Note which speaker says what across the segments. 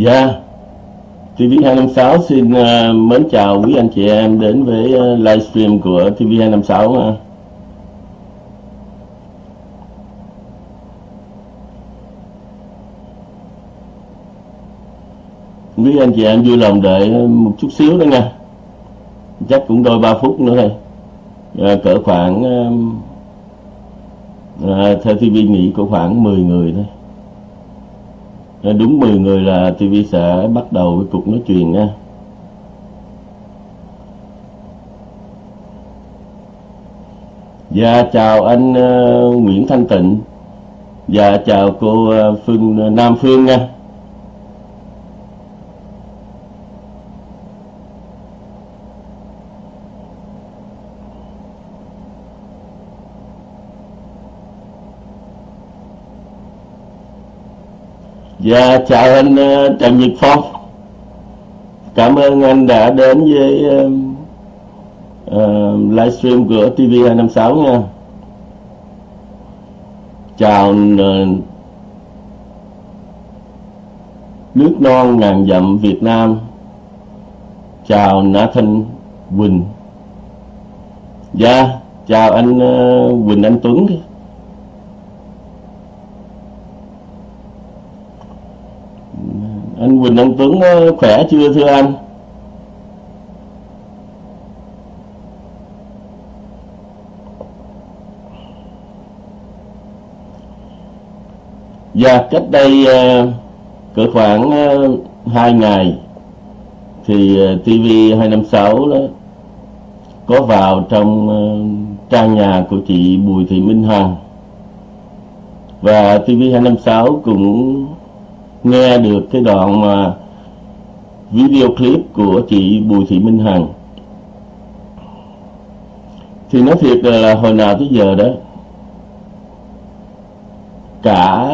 Speaker 1: Dạ. TV256 xin uh, mến chào quý anh chị em đến với uh, livestream của TV256 uh. Quý anh chị em vui lòng đợi một chút xíu nữa nha. Chắc cũng đôi ba phút nữa thôi. À, Cỡ khoảng à, à Theo TV nghĩ có khoảng 10 người thôi. Ờ, đúng 10 người là TV sẽ bắt đầu với cuộc nói chuyện nha. Dạ chào anh uh, Nguyễn Thanh Tịnh. Dạ chào cô uh, Phương uh, Nam Phương nha. Dạ chào anh ờ, Trần Nhật Phong. Cảm ơn anh đã đến với uh, uh, livestream của TV256 nha. Chào uh, Nước non ngàn dặm Việt Nam. Chào Nathan Quỳnh. Dạ chào anh uh, Quỳnh Anh Tuấn. Anh Quỳnh Anh Tuấn ờ, khỏe chưa thưa anh? Dạ, cách đây ờ, cỡ khoảng ờ, 2 ngày thì TV256 đó có vào trong trang nhà của chị Bùi Thị Minh Hằng. Và TV256 cũng nghe được cái đoạn mà video clip của chị Bùi Thị Minh Hằng. Thì nói thiệt là hồi nào tới giờ đó cả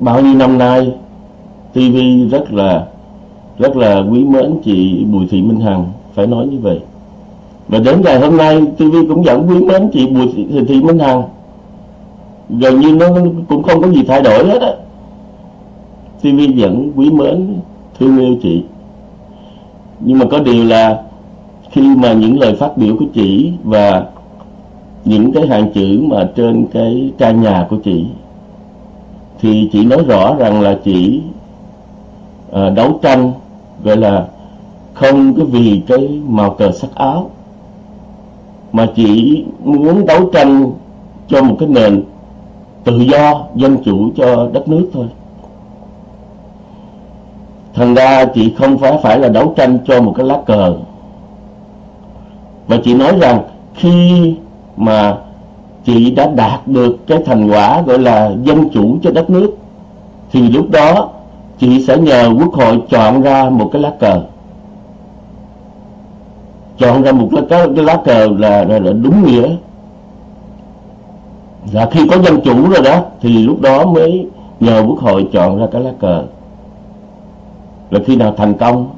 Speaker 1: bao nhiêu năm nay TV rất là rất là quý mến chị Bùi Thị Minh Hằng phải nói như vậy. Và đến ngày hôm nay TV cũng vẫn quý mến chị Bùi Thị, Thị Minh Hằng. Gần như nó cũng không có gì thay đổi hết á. TV vẫn quý mến thương yêu chị. Nhưng mà có điều là khi mà những lời phát biểu của chị và những cái hàng chữ mà trên cái trang nhà của chị thì chị nói rõ rằng là chị à, đấu tranh gọi là không có vì cái màu cờ sắc áo mà chỉ muốn đấu tranh cho một cái nền tự do dân chủ cho đất nước thôi thành ra chị không phải phải là đấu tranh cho một cái lá cờ. Và chị nói rằng khi mà chị đã đạt được cái thành quả gọi là dân chủ cho đất nước thì lúc đó chị sẽ nhờ quốc hội chọn ra một cái lá cờ. Chọn ra một cái, cái, cái lá cờ là, là, là đúng nghĩa. Là khi có dân chủ rồi đó thì lúc đó mới nhờ quốc hội chọn ra cái lá cờ là khi nào thành công?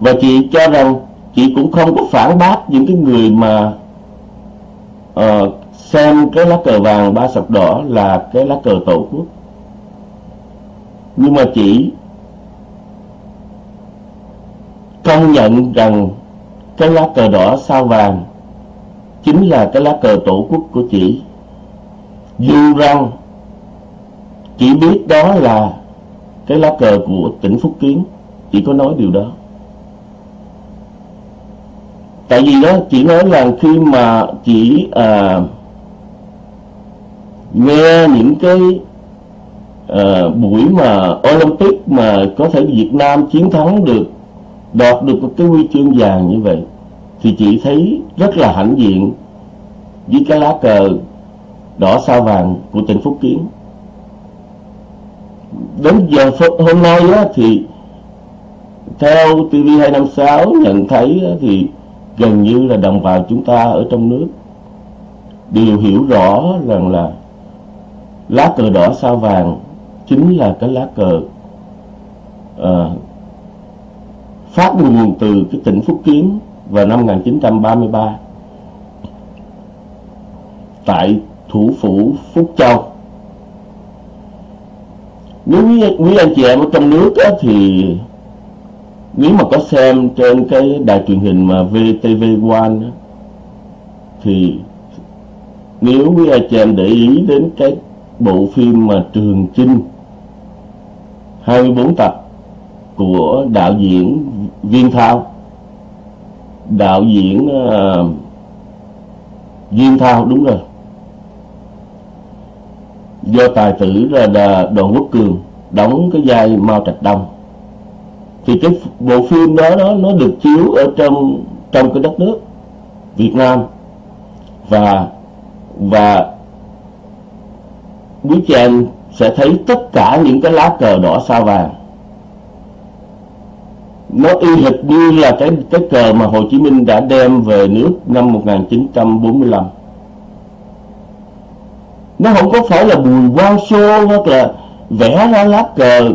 Speaker 1: Và chị cho rằng chị cũng không có phản bác những cái người mà uh, xem cái lá cờ vàng ba sọc đỏ là cái lá cờ tổ quốc. Nhưng mà chị công nhận rằng cái lá cờ đỏ sao vàng chính là cái lá cờ tổ quốc của chị. Dù rằng chị biết đó là cái lá cờ của tỉnh Phúc Kiến chỉ có nói điều đó. Tại vì đó chỉ nói là khi mà chỉ à, nghe những cái à, buổi mà Olympic mà có thể Việt Nam chiến thắng được đoạt được một cái huy chương vàng như vậy thì chị thấy rất là hãnh diện với cái lá cờ đỏ sao vàng của tỉnh Phúc Kiến đến giờ phút hôm nay á, thì theo TV256 nhận thấy á, thì gần như là đồng bào chúng ta ở trong nước đều hiểu rõ rằng là lá cờ đỏ sao vàng chính là cái lá cờ à, phát nguồn từ cái tỉnh Phúc Kiến vào năm 1933 tại thủ phủ Phúc Châu nếu quý, quý anh chị em ở trong nước á, thì nếu mà có xem trên cái đài truyền hình mà VTV1 thì nếu quý anh chị em để ý đến cái bộ phim mà Trường Chinh 24 tập của đạo diễn Viên Thao đạo diễn uh, Viên Thao đúng rồi do tài tử là, Đoàn Quốc Cường đóng cái vai Mao Trạch Đông. Thì cái bộ phim đó nó nó được chiếu ở trong trong cái đất nước Việt Nam. Và và quý chị em sẽ thấy tất cả những cái lá cờ đỏ sao vàng. Nó y hệt như là cái cái cờ mà Hồ Chí Minh đã đem về nước năm 1945 nó không có phải là bùi quang xô hoặc là vẽ ra lá cờ.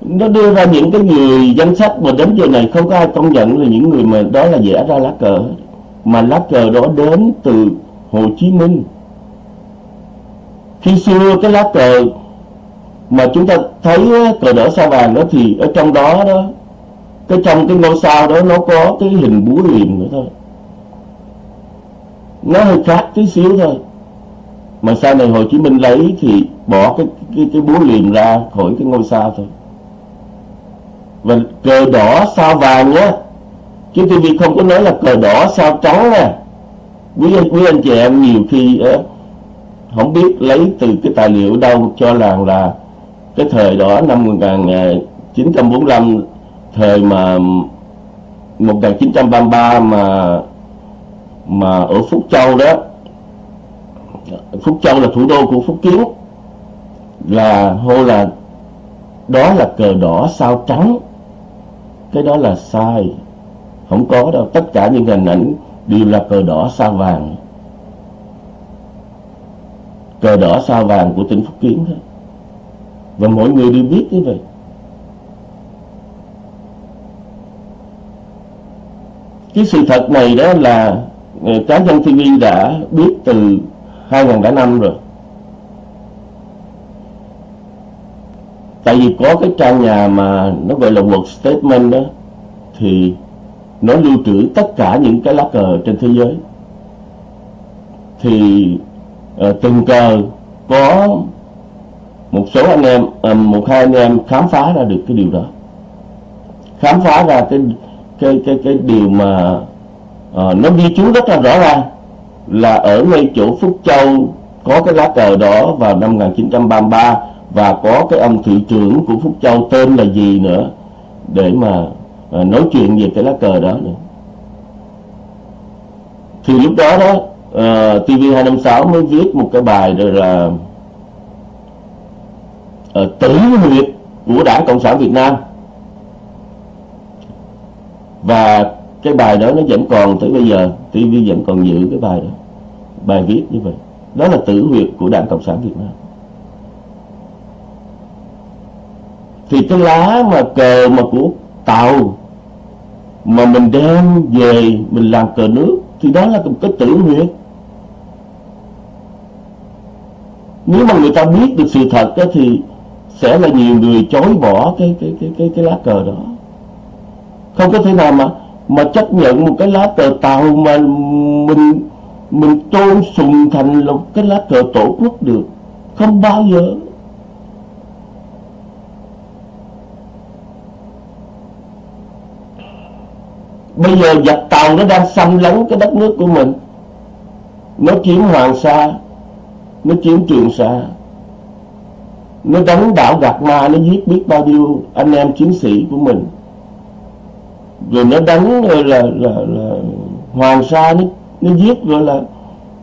Speaker 1: Nó đưa ra những cái người danh sách mà đến giờ này không có ai công nhận là những người mà đó là vẽ ra lá cờ mà lá cờ đó đến từ Hồ Chí Minh. Khi xưa cái lá cờ mà chúng ta thấy cờ đỏ sao vàng đó thì ở trong đó đó, cái trong cái ngôi sao đó nó có cái hình búa liềm nữa thôi. Nó hơi khác tí xíu thôi mà sau này Hồ Chí Minh lấy thì bỏ cái cái, cái búa liềm ra khỏi cái ngôi sao thôi? Và cờ đỏ sao vàng nhé chứ TV không có nói là cờ đỏ sao trắng nè quý anh quý anh chị em nhiều khi uh, không biết lấy từ cái tài liệu đâu cho rằng là cái thời đó năm 1945 ờ, thời mà 1933 mà mà ở Phúc Châu đó Phúc Châu là thủ đô của Phúc Kiến. Là, hô là, đó là cờ đỏ sao trắng. Cái đó là sai. Không có đâu. Tất cả những hình ảnh đều là cờ đỏ sao vàng. Cờ đỏ sao vàng của tỉnh Phúc Kiến thôi và mọi người đều biết như vậy. Cái sự thật này đó là ờ, cá nhân TV đã biết từ 2005 rồi. Tại vì có cái trang nhà mà nó gọi là world statement đó thì nó lưu trữ tất cả những cái lá cờ trên thế giới. Thì ờ, uh, từng cờ có một số anh em uh, một hai anh em khám phá ra được cái điều đó. Khám phá ra cái cái cái cái điều mà uh, nó ghi chú rất là rõ ràng là ở ngay chỗ Phúc Châu có cái lá cờ đó vào năm 1933 và có cái ông thị trưởng của Phúc Châu tên là gì nữa để mà à, nói chuyện về cái lá cờ đó nữa. Thì lúc đó đó à, uh, TV256 mới viết một cái bài rồi là uh, tử huyệt của Đảng Cộng sản Việt Nam. Và cái bài đó nó vẫn còn tới bây giờ TV vẫn còn giữ cái bài đó bài viết như vậy. Đó là tử huyệt của Đảng Cộng sản Việt Nam. Thì cái lá mà cờ mà của tàu mà mình đem về mình làm cờ nước thì đó là một cái tử huyệt nếu mà người ta biết được sự thật đó, thì sẽ là nhiều người chối bỏ cái cái cái cái cái lá cờ đó. Không có thể nào mà mà chấp nhận một cái lá cờ tàu mà mình mình tôn sùng thành là cái lá cờ tổ quốc được. Không bao giờ. Bây giờ giặc tàu nó đang xâm lấn cái đất nước của mình. Nó chiếm hoàng sa nó chiếm trường sa. Nó đánh đảo gạt ma nó giết biết bao nhiêu anh em chiến sĩ của mình. Rồi nó đánh là là, là, là hoàng sa nó, nó giết gọi là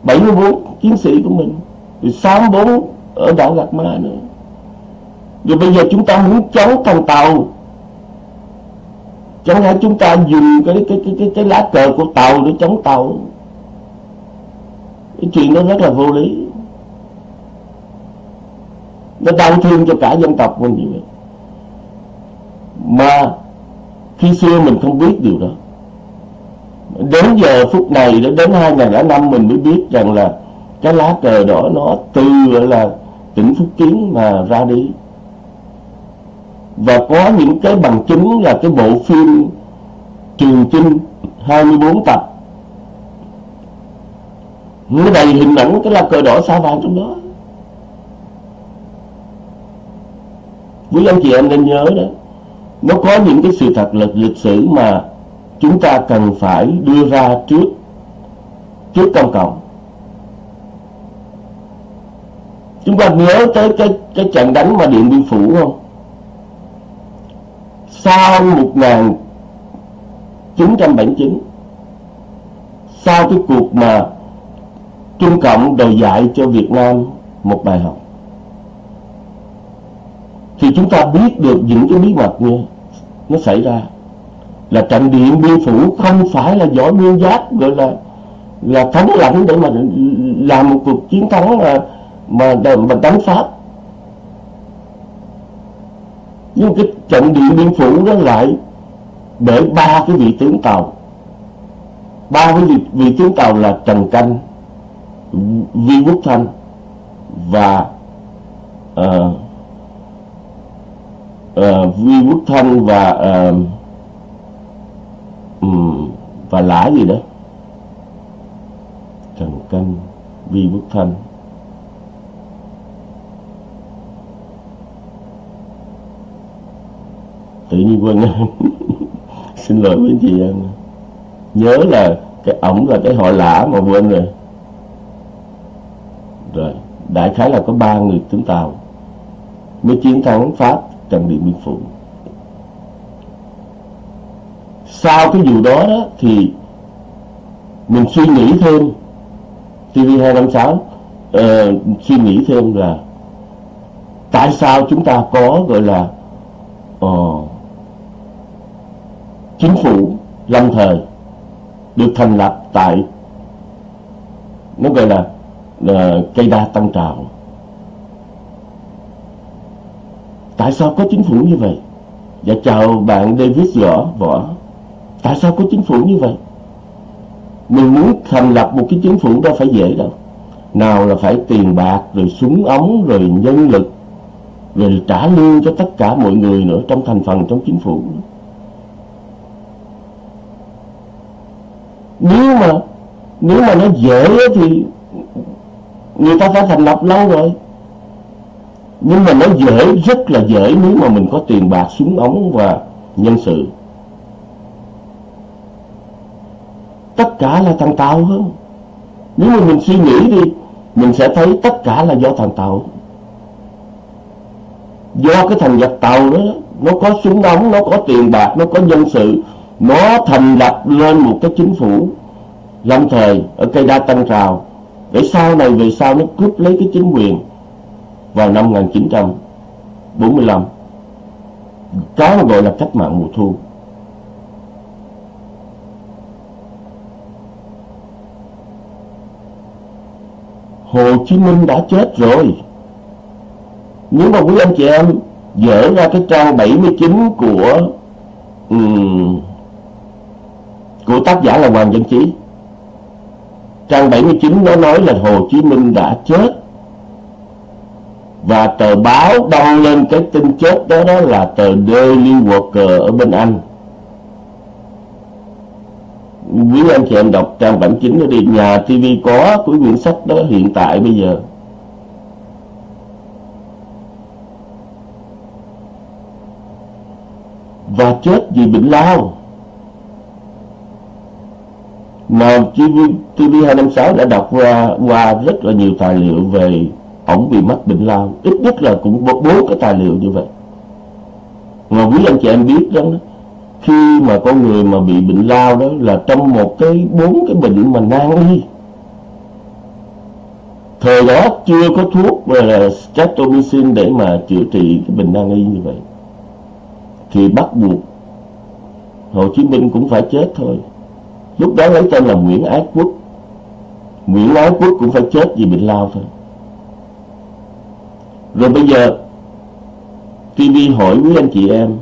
Speaker 1: 74 chiến sĩ của mình rồi 64 ở đảo gạt ma nữa. Rồi bây giờ chúng ta muốn chống thằng tàu chẳng lẽ chúng ta dùng cái cái cái cái, cái lá cờ của tàu để chống tàu? Cái chuyện đó rất là vô lý. Nó đau thương cho cả dân tộc mình như vậy. Mà khi xưa mình không biết điều đó đến giờ phút này đến 2005 mình mới biết rằng là cái lá cờ đỏ nó từ là tỉnh Phúc Kiến mà ra đi. Và có những cái bằng chứng là cái bộ phim Trường Chinh 24 tập. Nó đầy hình ảnh cái lá cờ đỏ sao vàng trong đó. Quý anh chị em nên nhớ đó, nó có những cái sự thật lịch lịch sử mà chúng ta cần phải đưa ra trước trước công cộng. Chúng ta nhớ tới cái cái trận đánh mà điện biên phủ không? Sau 1979 sau cái cuộc mà Trung Cộng đòi dạy cho Việt Nam một bài học, thì chúng ta biết được những cái bí mật như nó xảy ra là trận điện biên phủ không phải là võ nguyên giáp gọi là là thắng lãnh để mà làm một cuộc chiến thắng mà mà, mà đánh pháp. Nhưng cái trận điện biên phủ đó lại để ba cái vị tướng tàu. Ba cái vị, vị tướng tàu là trần canh vi quốc thanh và uh, uh, vi quốc thanh và uh, ừ, và lã gì đó. Trần canh vi quốc thanh. Tự nhiên quên xin lỗi với chị em. Nhớ là cái ổng là cái họ lã mà quên rồi. Rồi đại khái là có ba người tướng tàu. Mới chiến thắng pháp trần điện biên phủ sau cái vụ đó, đó thì mình suy nghĩ thêm TV256 uh, ờ, suy nghĩ thêm là tại sao chúng ta có gọi là uh, chính phủ lâm thời được thành lập tại nó gọi là uh, cây đa tăng trào. Tại sao có chính phủ như vậy? Dạ chào bạn David Võ Võ tại sao có chính phủ như vậy? Mình muốn thành lập một cái chính phủ đâu phải dễ đâu. Nào là phải tiền bạc, rồi súng ống, rồi nhân lực, rồi trả lương cho tất cả mọi người nữa trong thành phần trong chính phủ. Nếu mà nếu mà nó dễ thì người ta phải thành lập lâu rồi. Nhưng mà nó dễ, rất là dễ nếu mà mình có tiền bạc, súng ống và nhân sự. Tất cả là thằng Tàu hơn. Nếu mà mình suy nghĩ đi mình sẽ thấy tất cả là do thằng Tàu. Do cái thành lập Tàu đó nó có súng đóng, nó có tiền bạc nó có nhân sự nó thành lập lên một cái chính phủ lâm thời ở cây đa tăng trào. Để sau này về sau nó cướp lấy cái chính quyền vào năm 1945 cái mà gọi là cách mạng mùa thu. Hồ Chí Minh đã chết rồi. Nếu mà quý anh chị em dở ra cái trang 79 của um, của tác giả là Hoàng Dân Chí trang 79 nó nói là Hồ Chí Minh đã chết. Và tờ báo đăng lên cái tin chết đó đó là tờ Daily Worker ở bên Anh quý anh chị em đọc trang bản chính nó đi. Nhà TV có của quyển sách đó hiện tại bây giờ. Và chết vì bệnh lao. Mà TV, TV256 đã đọc qua qua rất là nhiều tài liệu về ổng bị mắc bệnh lao. Ít nhất là cũng bốn cái tài liệu như vậy. Mà quý anh chị em biết đó khi mà con người mà bị bệnh lao đó là trong một cái bốn cái bệnh mà nan y. Thời đó chưa có thuốc gọi là streptomycin để mà chữa trị cái bệnh nan y như vậy. Thì bắt buộc Hồ Chí Minh cũng phải chết thôi. Lúc đó lấy tên là Nguyễn Ái Quốc. Nguyễn Ái Quốc cũng phải chết vì bệnh lao thôi. Rồi bây giờ TV hỏi quý anh chị em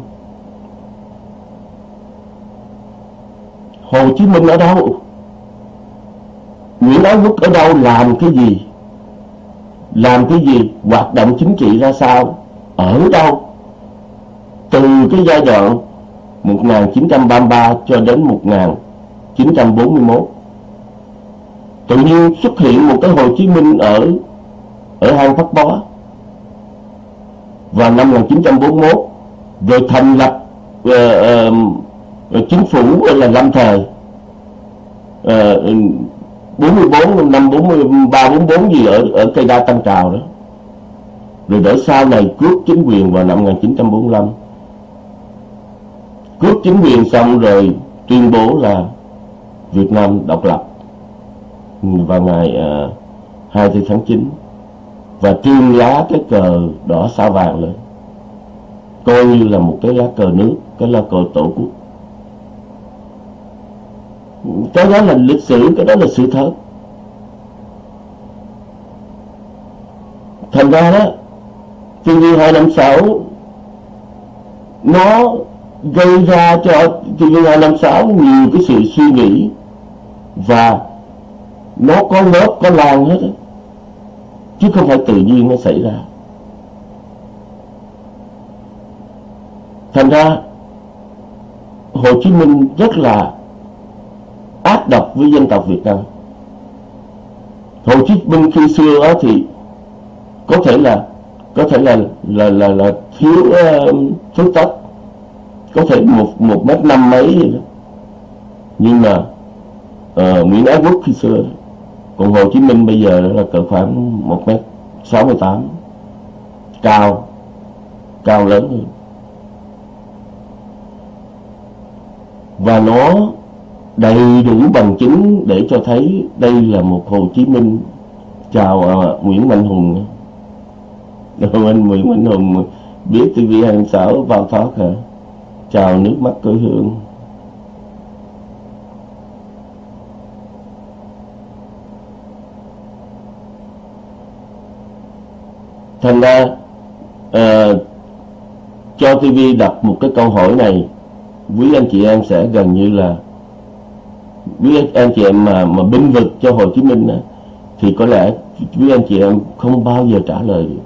Speaker 1: Hồ Chí Minh ở đâu? Nguyễn Ái Quốc ở đâu? Làm cái gì? Làm cái gì? Hoạt động chính trị ra sao? Ở đâu? Từ cái giai đoạn 1933 cho đến 1941 tự nhiên xuất hiện một cái Hồ Chí Minh ở ở hang Pháp Bó. Và năm 1941 rồi thành lập uh, uh, chính phủ là lâm thời. Ờ, bốn mươi bốn năm 43 44 gì ở ở cây đa Tân Trào đó. Rồi để sau này cướp chính quyền vào năm 1945 cướp chính quyền xong rồi tuyên bố là Việt Nam độc lập. Vào ngày ờ, uh, 24 tháng 9 và trương lá cái cờ đỏ sao vàng lên. Coi như là một cái lá cờ nước cái lá cờ tổ quốc cái đó là lịch sử, cái đó là sự thật thành ra đó chuyện gì hai năm sáu, nó gây ra cho chuyện gì hai năm sáu nhiều cái sự suy nghĩ và nó có lớp, có lan hết đó. chứ không phải tự nhiên nó xảy ra thành ra, Hồ Chí Minh rất là ác độc với dân tộc Việt Nam. Hồ Chí Minh khi xưa đó thì có thể là có thể là là là, là thiếu uh, phước tất có thể một một mét năm mấy vậy đó. nhưng mà uh, Nguyễn Ái Quốc khi xưa còn Hồ Chí Minh bây giờ là cỡ khoảng một mét sáu mươi tám cao cao lớn hơn. Và nó đầy đủ bằng chứng để cho thấy đây là một Hồ Chí Minh. Chào à, Nguyễn Mạnh Hùng. Rồi anh Nguyễn Mạnh Hùng. Biết TV26 vào thoát hả? Chào nước mắt quê hương. Thành ra à, cho TV đặt một cái câu hỏi này quý anh chị em sẽ gần như là quý anh chị em mà mà binh vực cho Hồ Chí Minh đó, thì có lẽ quý anh chị em không bao giờ trả lời. Được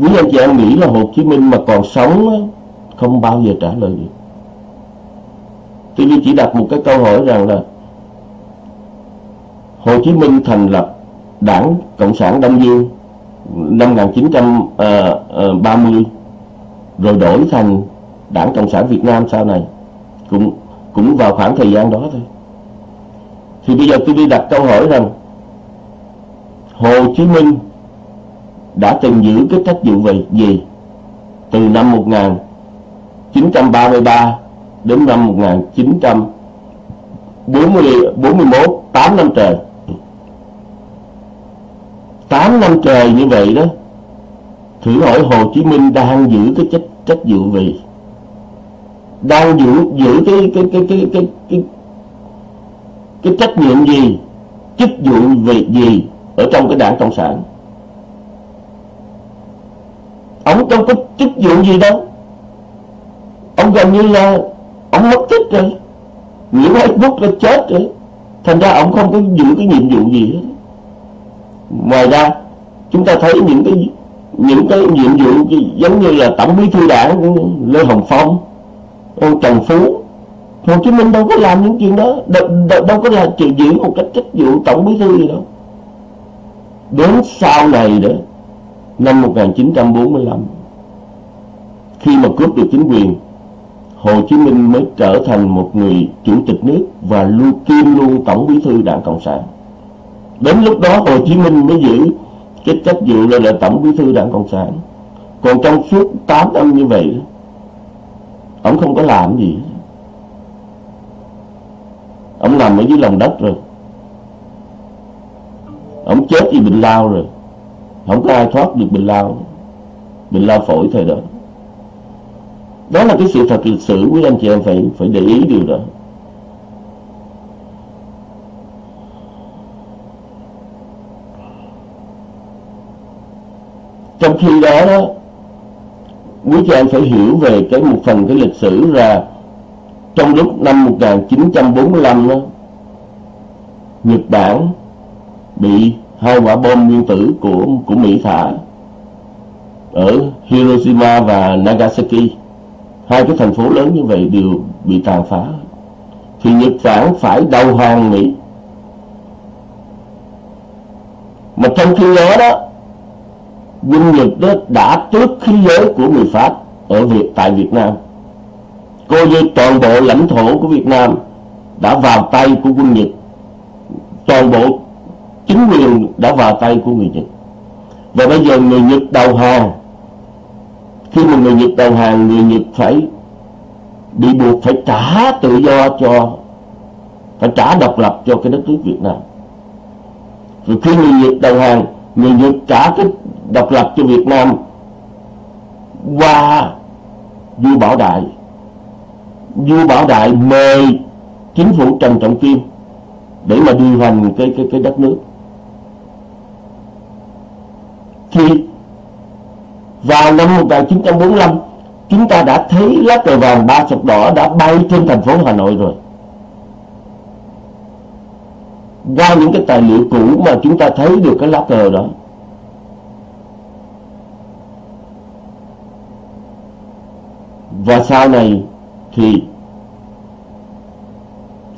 Speaker 1: quý anh chị em nghĩ là Hồ Chí Minh mà còn sống đó, không bao giờ trả lời được. TV chỉ đặt một cái câu hỏi rằng là Hồ Chí Minh thành lập đảng Cộng sản Đông Dương năm 1930 ờ, ờ, rồi đổi thành đảng Cộng sản Việt Nam sau này cũng cũng vào khoảng thời gian đó thôi. Thì bây giờ tôi đi đặt câu hỏi rằng, Hồ Chí Minh đã từng giữ cái trách vụ về gì từ năm 1933 đến năm 1941 8 năm trời? 8 năm trời như vậy đó, thử hỏi Hồ Chí Minh đang giữ cái trách trách vụ về đang giữ giữ cái cái cái cái cái cái, cái trách nhiệm gì chức vụ về gì ở trong cái đảng cộng sản? Ông đâu có chức vụ gì đâu. Ông gần như là ông mất tích rồi. Nguyễn Ái Quốc là chết rồi. Thành ra ông không có giữ cái nhiệm vụ gì hết. Ngoài ra chúng ta thấy những cái những cái nhiệm vụ giống như là tổng bí thư đảng lê hồng phong ông trần phú hồ chí minh đâu có làm những chuyện đó. Đâu, đâu, đâu có là chuyện giữ một cách trách vụ tổng bí thư gì đâu. Đến sau này đó năm 1945 khi mà cướp được chính quyền Hồ Chí Minh mới trở thành một người chủ tịch nước và luôn kiêm luôn tổng bí thư đảng cộng sản. Đến lúc đó Hồ Chí Minh mới giữ cái trách vụ là, là tổng bí thư đảng cộng sản. Còn trong suốt 8 năm như vậy ông không có làm gì. Ông nằm ở dưới lòng đất rồi. Ông chết vì bệnh lao rồi. Không có ai thoát được bệnh lao. Bệnh lao phổi thời đó. Đó là cái sự thật lịch sử, quý anh chị em phải phải để ý điều đó. Trong khi đó đó quý chị em phải hiểu về cái một phần cái lịch sử là trong lúc năm 1945 đó Nhật Bản bị hai quả bom nguyên tử của của Mỹ thả ở Hiroshima và Nagasaki. Hai cái thành phố lớn như vậy đều bị tàn phá. Thì Nhật Bản phải đầu hàng Mỹ. Mà trong khi đó đó quân Nhật đó đã tước khí giới của người Pháp ở Việt, tại Việt Nam. Coi như toàn bộ lãnh thổ của Việt Nam đã vào tay của quân Nhật. Toàn bộ chính quyền đã vào tay của người Nhật. Và bây giờ người Nhật đầu hàng, khi mà người Nhật đầu hàng, người Nhật phải bị buộc phải trả tự do cho, phải trả độc lập cho cái đất nước Việt Nam. Rồi khi người Nhật đầu hàng người Nhật trả cái độc lập cho Việt Nam qua vua Bảo Đại. Vua Bảo Đại mời chính phủ Trần Trọng Kim để mà điều hành cái cái cái đất nước. Thì vào năm 1945 chúng ta đã thấy lá cờ vàng ba sọc đỏ đã bay trên thành phố Hà Nội rồi qua những cái tài liệu cũ mà chúng ta thấy được cái lá cờ đó. Và sau này thì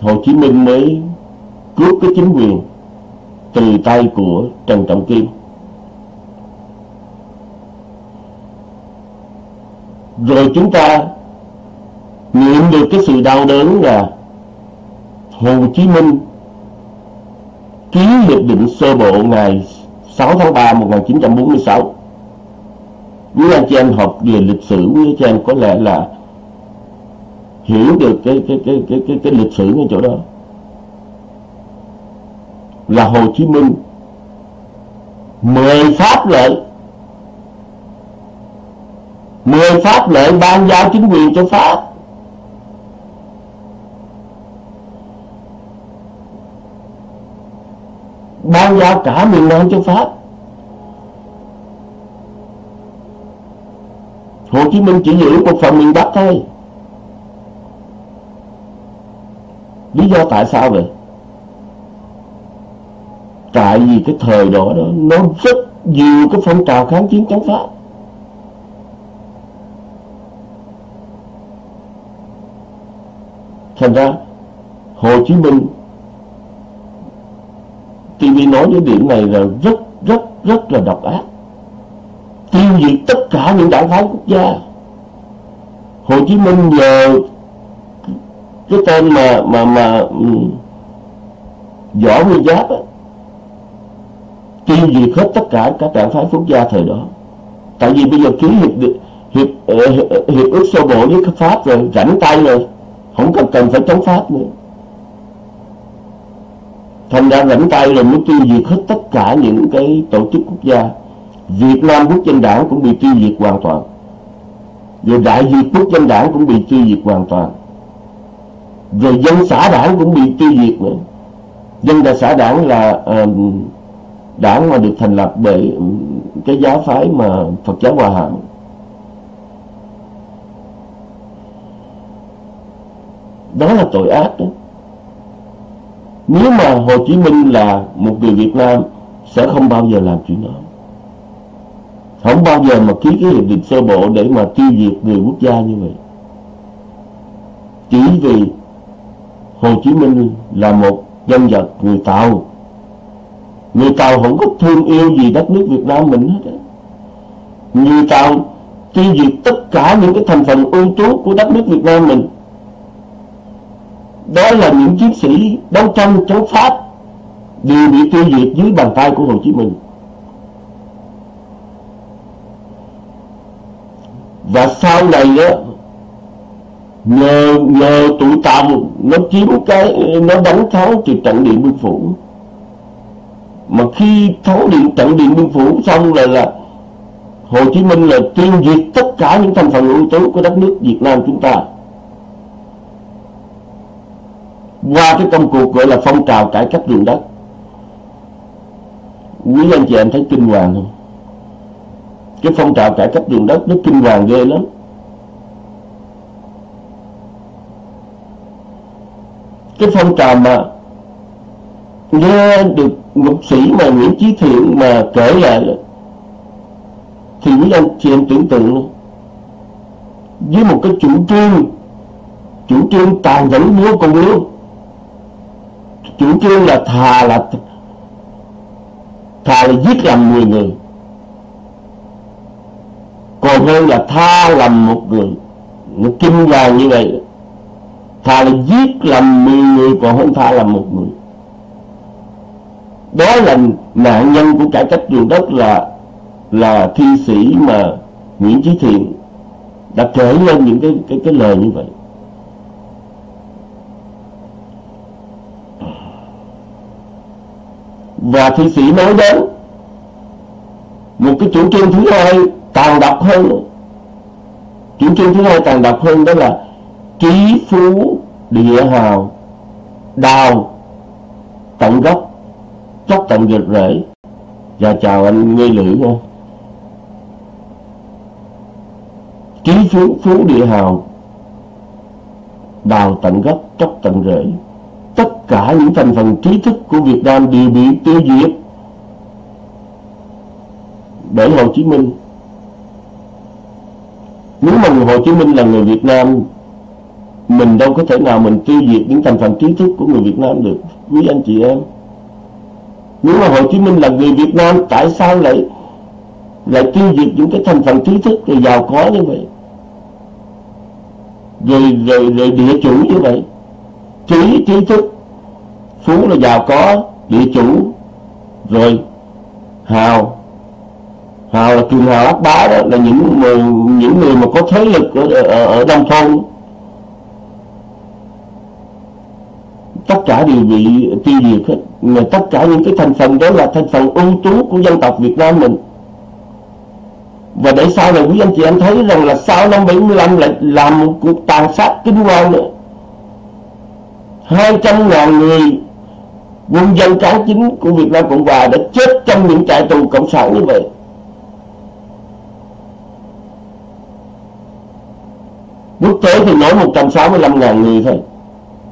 Speaker 1: Hồ Chí Minh mới cướp cái chính quyền từ tay của Trần Trọng Kim. Rồi chúng ta nghiệm được cái sự đau đớn là Hồ Chí Minh ký hiệp định sơ bộ ngày 6 tháng 3 1946 quý anh chị em học về lịch sử quý anh chị em có lẽ là hiểu được cái cái cái cái cái, cái lịch sử ngay chỗ đó. Là Hồ Chí Minh mời Pháp lệnh mười pháp lệnh ban giao chính quyền cho pháp. Ban giao cả miền nam cho pháp. Hồ chí minh chỉ giữ một phần miền bắc thôi. Lý do tại sao vậy? Tại vì cái thời đó đó, nó rất nhiều cái phong trào kháng chiến chống pháp. Thành ra, Hồ Chí Minh TV nói những điểm này là rất rất rất là độc ác. Tiêu diệt tất cả những đảng phái quốc gia. Hồ Chí Minh giờ cái tên mà mà mà ừ, võ nguyên giáp á, tiêu diệt hết tất cả các đảng phái quốc gia thời đó. Tại vì bây giờ ký hiệp hiệp hiệp, hiệp, hiệp ước sơ bộ với pháp rồi rảnh tay rồi không cần cần phải chống pháp nữa thành ra rảnh tay rồi muốn tiêu diệt hết tất cả những cái tổ chức quốc gia. Việt Nam Quốc dân đảng cũng bị tiêu diệt hoàn toàn. Rồi Đại Việt Quốc dân đảng cũng bị tiêu diệt hoàn toàn. Rồi dân xã đảng cũng bị tiêu diệt nữa. Dân đại xã đảng là ờ, uh, đảng mà được thành lập bởi ừ, cái giáo phái mà Phật giáo Hòa Hảo đó là tội ác đó nếu mà Hồ Chí Minh là một người Việt Nam, sẽ không bao giờ làm chuyện đó. Không bao giờ mà ký cái hiệp định sơ bộ để mà tiêu diệt người quốc gia như vậy. Chỉ vì Hồ Chí Minh là một dân vật người Tàu. Người Tàu không có thương yêu gì đất nước Việt Nam mình hết á. Người Tàu tiêu diệt tất cả những cái thành phần ưu tú của đất nước Việt Nam mình đó là những chiến sĩ đấu tranh chống Pháp đều bị tiêu diệt dưới bàn tay của Hồ Chí Minh. Và sau này đó, nhờ nhờ tụi Tàu nó chiếm cái, nó đánh thắng từ trận điện biên phủ mà khi thắng điện, trận điện biên phủ xong rồi là Hồ Chí Minh là tiêu diệt tất cả những thành phần ưu tú của đất nước Việt Nam chúng ta qua cái công cuộc gọi là phong trào cải cách ruộng đất, quý anh chị em thấy kinh hoàng không? Cái phong trào cải cách ruộng đất nó kinh hoàng ghê lắm. Cái phong trào mà nghe được ngục sĩ mà Nguyễn Chí Thiện mà kể lại thì quý anh chị em tưởng tượng với một cái chủ trương chủ trương tàn nhẫn vô cùng luôn chủ trương là thà là thà là giết lầm 10 người. Còn hơn là tha lầm một người. Một kinh vàng như vậy. Thà là giết lầm 10 người còn hơn tha lầm một người. Đó là nạn nhân của cải cách ruộng đất là là thi sĩ mà Nguyễn Chí Thiện đã kể lên những cái cái cái lời như vậy. Và thi sĩ nói đến, một cái chủ trương thứ hai tàn độc hơn, chủ trương thứ hai tàn độc hơn đó là trí phú địa hào, đào, tận gốc, chốc tận gệt rễ và chào anh nghe lưỡi nha. Trí phú phú địa hào, đào tận gốc, chốc tận rễ cả những thành phần trí thức của Việt Nam đều bị tiêu diệt. Bởi Hồ Chí Minh. Nếu mà người Hồ Chí Minh là người Việt Nam mình đâu có thể nào mình tiêu diệt những thành phần trí thức của người Việt Nam được quý anh chị em. Nếu mà Hồ Chí Minh là người Việt Nam tại sao lại lại tiêu diệt những cái thành phần trí thức rồi giàu có như vậy? Rồi rồi, rồi địa chủ như vậy. Trí trí thức phú là giàu có địa chủ rồi hào. Hào là cường hào ác bá đó là những người, những người mà có thế lực ở, ở, ở nông thôn. Tất cả đều bị tiêu diệt hết. Mà tất cả những cái thành phần đó là thành phần ưu tú của dân tộc Việt Nam mình. Và để sau này quý anh chị em thấy rằng là sau năm 75 lại làm một cuộc tàn sát kinh hoàng nữa. 200 ngàn người quân dân kháng chính của Việt Nam Cộng Hòa đã chết trong những trại tù cộng sản như vậy. Quốc tế thì nói 165 ngàn người thôi.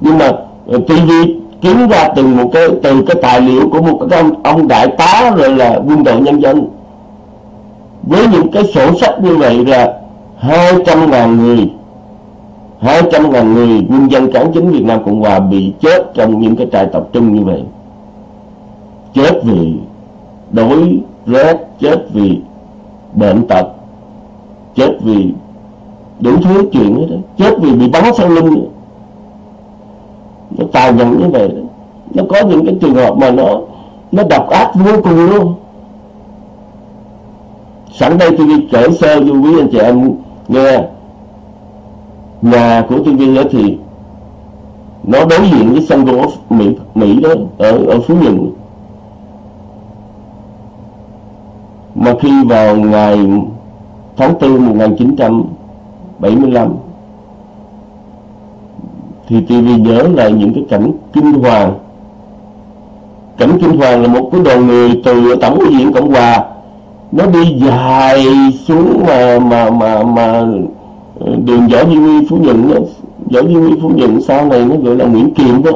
Speaker 1: Nhưng mà ờ, TV kiếm ra từ một cái từ cái tài liệu của một cái ông, ông đại tá rồi là quân đội nhân dân. Với những cái sổ sách như vậy là 200 ngàn người 200 ngàn người quân dân cán chính Việt Nam Cộng Hòa bị chết trong những cái trại tập trung như vậy chết vì đói, rét, chết vì bệnh tật, chết vì đủ thứ chuyện hết đó. chết vì bị bắn sau lưng nó tàn nhẫn như vậy đó. nó có những cái trường hợp mà nó nó độc ác vô cùng luôn sẵn đây tôi đi kể sơ cho quý anh chị em nghe nhà của TV đó thì nó đối diện với sân golf Mỹ Mỹ đó ở ở Phú Nhuận. Mà khi vào ngày tháng 4 1975 thì TV nhớ lại những cái cảnh kinh hoàng. Cảnh kinh hoàng là một cái đoàn người từ tổng ủy diện cộng hòa, nó đi dài xuống mà mà mà mà đường võ duy huy phú nhuận đó. Võ duy huy phú nhuận sau này nó gọi là nguyễn kiệm đó.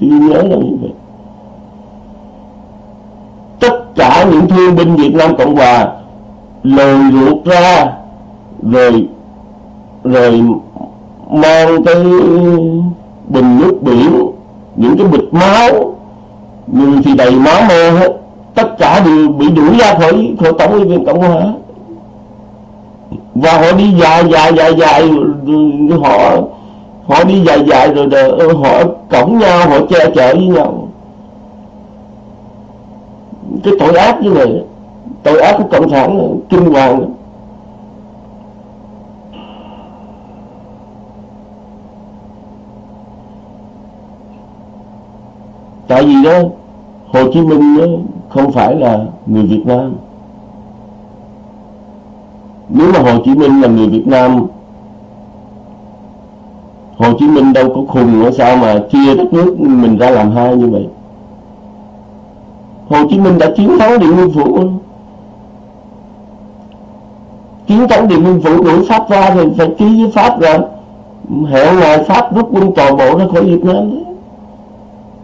Speaker 1: Tôi nhớ là như vậy. Tất cả những thương binh Việt Nam Cộng Hòa lồi ruột ra, rồi rồi mang cái bình nước biển, những cái bịch máu, người thì đầy máu mê hết. Tất cả đều bị đuổi ra khỏi khỏi tổng liên viên cộng hòa và họ đi dài dài dài dài họ họ đi dài dài rồi, rồi ờ, họ cổng nhau họ che chở với nhau. Cái tội ác như này tội ác của cộng sản kinh hoàng tại vì đó Hồ Chí Minh đó không phải là người Việt Nam nếu mà Hồ Chí Minh là người Việt Nam, Hồ Chí Minh đâu có khùng nữa, sao mà chia đất nước mình ra làm hai như vậy? Hồ Chí Minh đã chiến thắng Điện Biên Phủ chiến thắng Điện Biên Phủ đuổi Pháp ra thì phải ký với Pháp rồi. Hẹn ngày Pháp, rút quân toàn bộ ra khỏi Việt Nam đấy.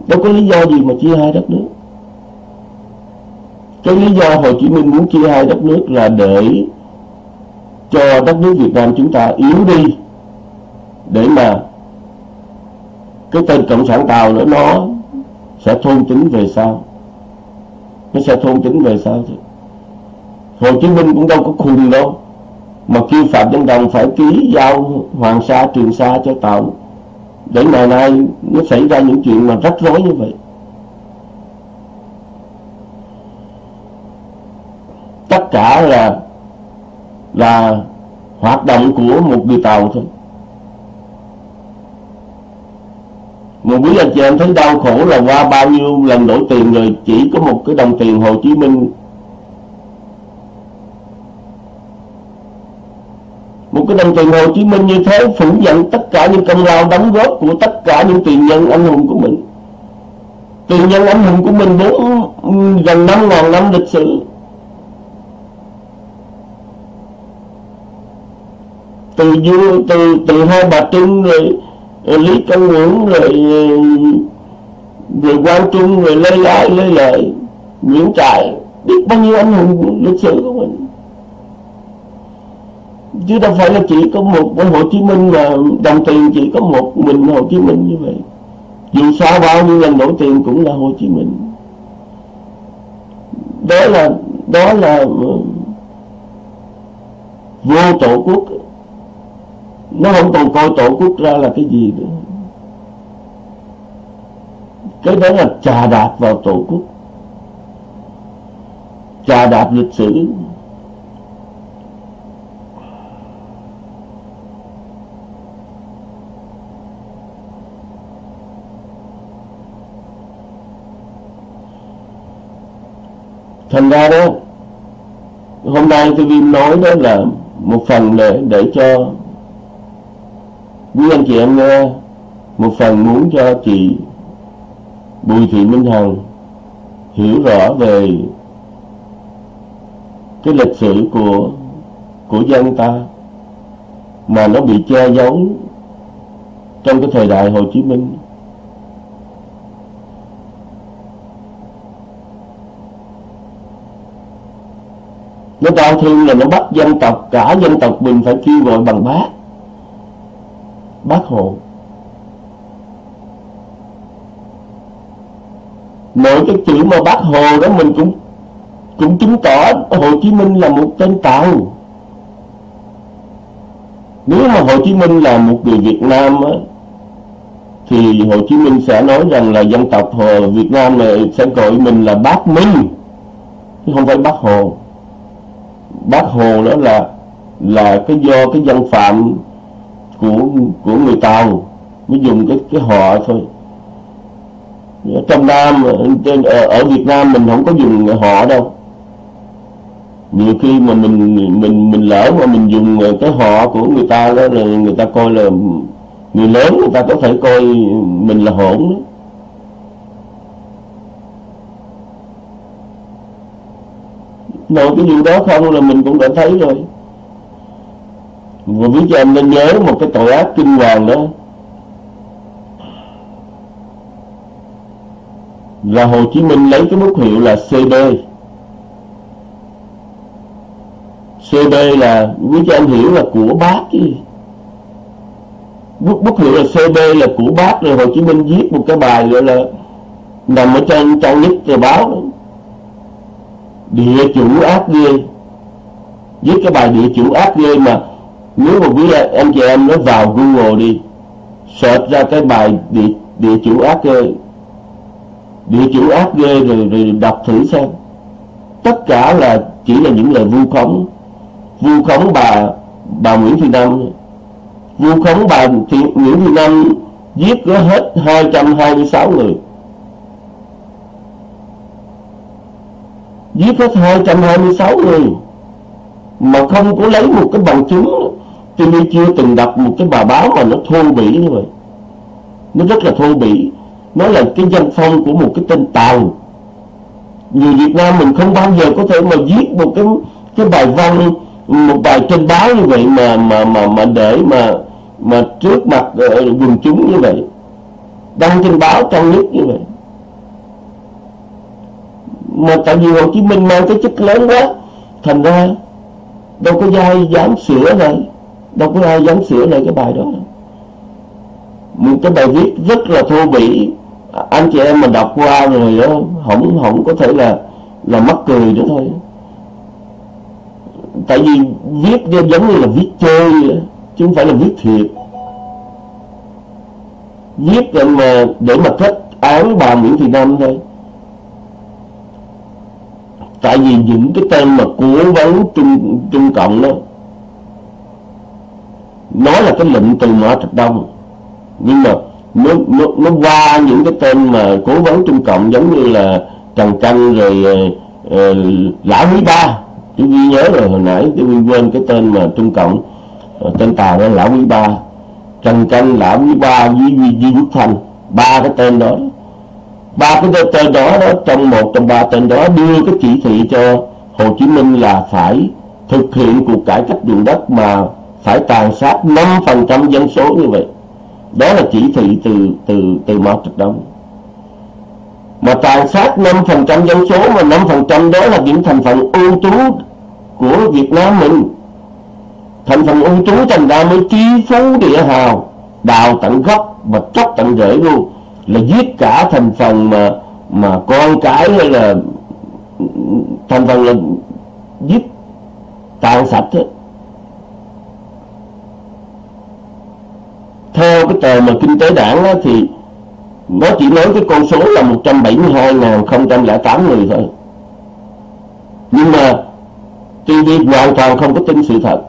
Speaker 1: Đâu có lý do gì mà chia hai đất nước. Cái lý do Hồ Chí Minh muốn chia hai đất nước là để cho đất nước Việt Nam chúng ta yếu đi để mà cái tên cộng sản tàu nữa nó sẽ thôn tính về sau. Nó sẽ thôn tính về sau chứ. Hồ Chí Minh cũng đâu có khùng đâu, mà kêu Phạm Văn Đồng phải ký giao Hoàng Sa, Trường Sa cho tàu để ngày nay nó xảy ra những chuyện mà rắc rối như vậy. Tất cả là là hoạt động của một người tàu thôi. Một quý anh chị em thấy đau khổ là qua bao nhiêu lần đổi tiền rồi chỉ có một cái đồng tiền Hồ Chí Minh. Một cái đồng tiền Hồ Chí Minh như thế phủ nhận tất cả những công lao đóng góp của tất cả những tiền nhân anh hùng của mình. Tiền nhân anh hùng của mình bốn gần năm ngàn năm lịch sử. Từ vua từ từ hai bà trưng rồi, ờ, lý công nguyễn rồi ờ, rồi quang trung rồi lê lai lê lợi nguyễn trại biết bao nhiêu anh hùng lịch sử của mình. Chứ đâu phải là chỉ có một Hồ Chí Minh mà đồng tiền chỉ có một mình Hồ Chí Minh như vậy. Dù sao bao nhiêu lần đổi tiền cũng là Hồ Chí Minh. Đó là đó là ờ, vô tổ quốc nó không còn coi tổ quốc ra là cái gì nữa. Cái đó là trà đạp vào tổ quốc. Trà đạp lịch sử. Thành ra đó, hôm nay tôi nói đó là một phần để để cho quý anh chị em nghe, một phần muốn cho chị Bùi Thị Minh Hằng hiểu rõ về cái lịch sử của của dân ta mà nó bị che giấu trong cái thời đại Hồ Chí Minh. Nó đau thương là nó bắt dân tộc, cả dân tộc mình phải kêu gọi bằng bác bác hồ. Mỗi cái chữ mà bác hồ đó mình cũng cũng chứng tỏ Hồ Chí Minh là một tên tàu. Nếu mà Hồ Chí Minh là một người Việt Nam á, thì Hồ Chí Minh sẽ nói rằng là dân tộc Hồ Việt Nam này sẽ gọi mình là bác Minh chứ không phải bác Hồ. Bác Hồ đó là là cái do cái dân phạm của của người Tàu mới dùng cái cái họ thôi. Trong Nam ở, ở Việt Nam mình không có dùng họ đâu. Nhiều khi mà mình mình mình lỡ mà mình dùng cái họ của người ta đó là người ta coi là người lớn người ta có thể coi mình là hỗn đó. Nội cái điều đó không là mình cũng đã thấy rồi và biết cho em nên nhớ một cái tội ác kinh hoàng đó. Là Hồ Chí Minh lấy cái bút hiệu là CB CB là quý cho anh hiểu là của bác chứ. Bút, bút hiệu là CB là của bác rồi Hồ Chí Minh viết một cái bài gọi là nằm ở trên trang nhất tờ báo. Đó. địa chủ ác ghê. Viết cái bài địa chủ ác ghê mà nếu mà quý anh chị em nó vào Google đi search ra cái bài địa, địa chủ ác ghê địa chủ ác ghê rồi, rồi đọc thử xem. Tất cả là chỉ là những lời vu khống. Vu khống bà bà Nguyễn Thị Năm. Vu khống bà Thị, Nguyễn Thị Năm giết có hết 226 người. Giết hết 226 người mà không có lấy một cái bằng chứng tôi nên chưa từng đọc một cái bài báo mà nó thô bỉ như vậy. Nó rất là thô bỉ. Nó là cái dân phong của một cái tên tàu. Người Việt Nam mình không bao giờ có thể mà viết một cái cái bài văn một bài trên báo như vậy mà mà mà mà để mà mà trước mặt uh, quần chúng như vậy. Đăng trên báo trong nhất như vậy. Mà tại vì Hồ Chí Minh mang cái chức lớn quá thành ra đâu có ai dám sửa lại đâu có ai dám sửa lại cái bài đó một cái bài viết rất là thô bỉ. Anh chị em mà đọc qua rồi đó không không có thể là là mắc cười nữa thôi. Tại vì viết giống như là viết chơi chứ không phải là viết thiệt. Viết để mà để mà kết án bà Nguyễn Thị Năm thôi. Tại vì những cái tên mà cố vấn trung trung cộng đó nó là cái lệnh từ Mã Trạch Đông. Nhưng mà nó, nó, nó qua những cái tên mà cố vấn trung cộng giống như là Trần Canh rồi uh, Lã Quý Ba. Chú ghi nhớ rồi hồi nãy chú quên cái tên mà trung cộng uh, tên tàu là Lã Quý Ba. Trần Canh Lã Quý Ba với Duy Quốc Thành ba cái tên đó. Ba cái tên đó, đó trong một trong ba tên đó đưa cái chỉ thị cho Hồ Chí Minh là phải thực hiện cuộc cải cách ruộng đất mà phải tàn sát 5% dân số như vậy. Đó là chỉ thị từ từ từ Mao Trạch Đông mà tàn sát 5% dân số mà 5% đó là những thành phần ưu tú của Việt Nam mình. Thành phần ưu tú thành ra mới chi phú địa hào, đào tận gốc và chóc tận rễ luôn là giết cả thành phần mà mà con cái hay là thành phần là giết tàn sạch hết. Theo cái tờ mà kinh tế đảng á, thì nó chỉ nói cái con số là 172.008 người thôi. Nhưng mà TV hoàn toàn không có tin sự thật.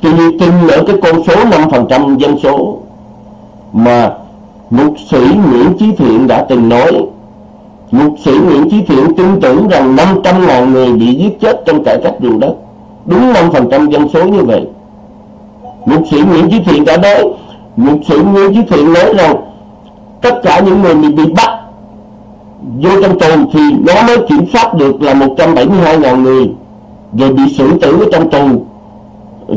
Speaker 1: TV tin ở cái con số 5% dân số mà mục sĩ Nguyễn Chí Thiện đã từng nói. Mục sĩ Nguyễn Chí Thiện tin tưởng rằng 500.000 người bị giết chết trong cải cách ruộng đất. Đúng 5% dân số như vậy. Mục sĩ Nguyễn Chí Thiện đã nói những sự nguyên Chí Thiện nói rằng tất cả những người bị bắt vô trong tù thì nó mới kiểm soát được là 172.000 người rồi bị xử tử ở trong tù.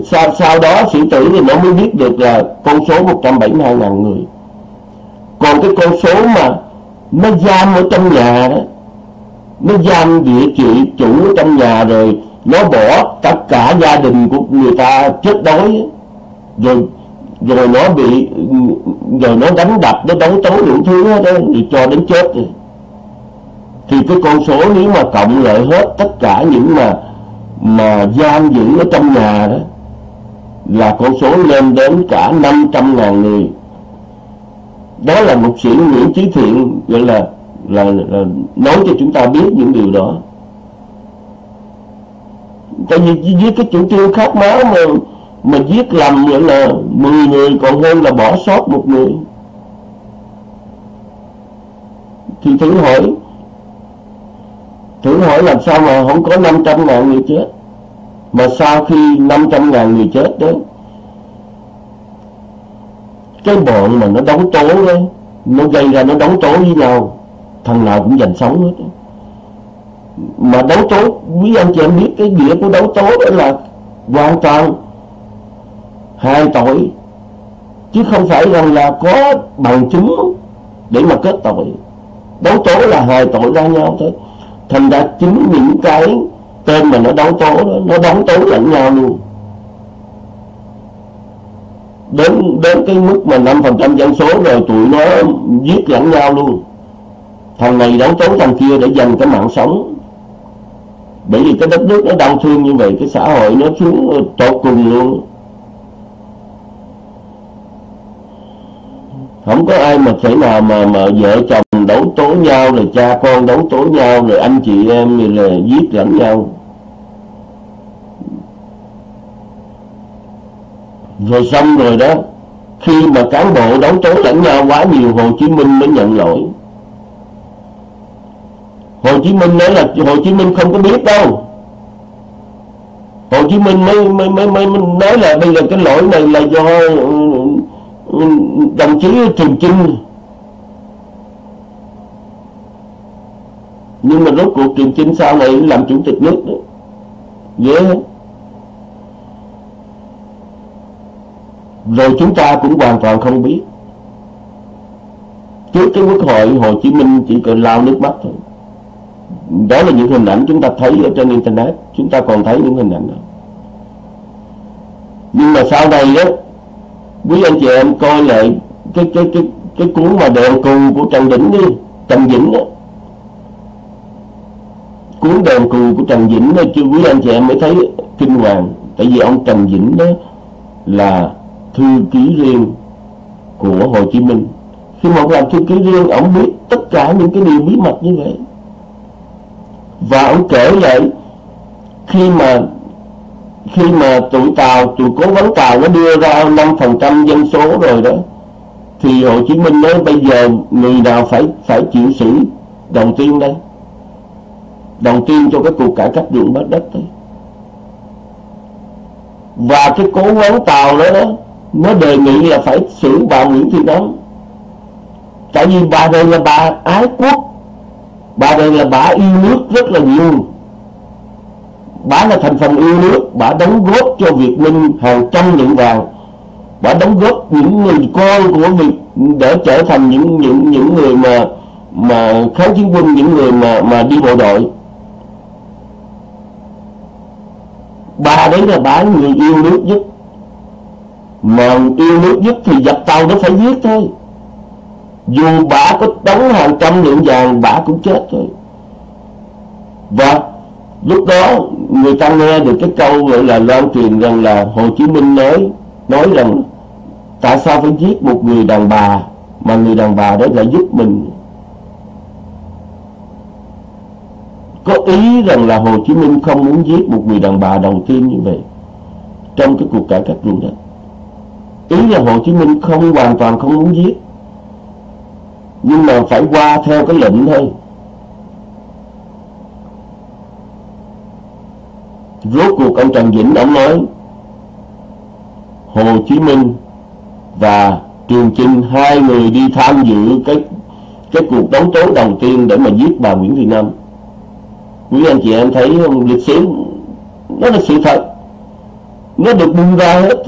Speaker 1: Sau, sau đó xử tử thì nó mới biết được là con số 172.000 người. Còn cái con số mà nó giam ở trong nhà đó nó giam địa chỉ chủ ở trong nhà rồi nó bỏ tất cả gia đình của người ta chết đói rồi rồi nó bị rồi nó đánh đập nó đấu tố đủ thứ đó thì cho đến chết rồi. Thì cái con số nếu mà cộng lại hết tất cả những mà mà giam giữ ở trong nhà đó là con số lên đến cả 500 ngàn người. Đó là một sĩ Nguyễn Chí Thiện gọi là, là, là nói cho chúng ta biết những điều đó. Tại vì với cái chủ trương khát máu mà mà giết lầm nữa là 10 người còn hơn là bỏ sót một người. Thì thử hỏi thử hỏi làm sao mà không có 500 ngàn người chết? Mà sau khi 500 ngàn người chết đó, cái bọn mà nó đấu tố đấy nó gây ra nó đấu tố với nhau, thằng nào cũng giành sống hết mà đấu tố, quý anh chị em biết cái nghĩa của đấu tố đó là hoàn toàn hai tội, chứ không phải rằng là có bằng chứng để mà kết tội. Đấu tố là hai tội ra nhau thôi. Thành ra chính những cái tên mà nó đấu tố đó, nó đấu tố lẫn nhau luôn. Đến đến cái mức mà năm phần trăm dân số rồi tụi nó giết lẫn nhau luôn. Thằng này đấu tố thằng kia để giành cái mạng sống. Bởi vì cái đất nước nó đau thương như vậy, cái xã hội nó xuống tột cùng luôn. Không có ai mà thể nào mà mà vợ chồng đấu tố nhau rồi cha con đấu tố nhau rồi anh chị em rồi là giết lẫn nhau. Rồi xong rồi đó khi mà cán bộ đấu tố lẫn nhau quá nhiều Hồ Chí Minh mới nhận lỗi. Hồ Chí Minh nói là Hồ Chí Minh không có biết đâu. Hồ Chí Minh mới mới mới, mới nói là bây giờ cái lỗi này là do ừ, đồng chí Trường Chinh nhưng mà rốt cuộc Trường Chinh sau này làm chủ tịch nước đó dễ yeah. rồi chúng ta cũng hoàn toàn không biết. Trước cái quốc hội Hồ Chí Minh chỉ cần lao nước mắt thôi. Đó là những hình ảnh chúng ta thấy ở trên internet. Chúng ta còn thấy những hình ảnh đó. Nhưng mà sau này đó quý anh chị em coi lại cái cái cái cái cuốn mà đèn cù của Trần Vĩnh đi, Trần Vĩnh đó. Cuốn đèn cù của Trần Vĩnh đó, chứ quý anh chị em mới thấy kinh hoàng. Tại vì ông Trần Vĩnh đó là thư ký riêng của Hồ Chí Minh. Khi mà ông làm thư ký riêng, ông biết tất cả những cái điều bí mật như vậy. Và ông kể lại, khi mà khi mà tụi Tàu tụi cố vấn Tàu nó đưa ra 5% dân số rồi đó thì Hồ Chí Minh nói bây giờ người nào phải phải chịu xử đầu tiên đây? Đầu tiên cho cái cuộc cải cách ruộng bắt đất đấy và cái cố vấn Tàu đó, đó nó đề nghị là phải xử bà Nguyễn Thị Năm tại vì bà đây là bà ái quốc bà đây là bà yêu nước rất là nhiều bà là thành phần yêu nước bà đóng góp cho Việt Minh hàng trăm lượng vàng. Bà đóng góp những người con của Việt, để trở thành những những những người mà mà kháng chiến quân những người mà mà đi bộ đội. Bà đấy là bà người yêu nước nhất. Mà yêu nước nhất thì giặc tàu nó phải giết thôi. Dù bà có đóng hàng trăm lượng vàng bà cũng chết thôi. Và lúc đó người ta nghe được cái câu gọi là loan truyền rằng là Hồ Chí Minh nói nói rằng tại sao phải giết một người đàn bà mà người đàn bà đó lại giúp mình? Có ý rằng là Hồ Chí Minh không muốn giết một người đàn bà đầu tiên như vậy trong cái cuộc cải cách ruộng đất ý là Hồ Chí Minh không hoàn toàn không muốn giết, nhưng mà phải qua theo cái lệnh thôi. Rốt cuộc ông Trần Vĩnh ông nói, Hồ Chí Minh và Trường Chinh hai người đi tham dự cái cái cuộc đấu tố đầu tiên để mà giết bà Nguyễn Thị Năm quý anh chị em thấy không? Lịch sử, nó là sự thật. Nó được bung ra hết.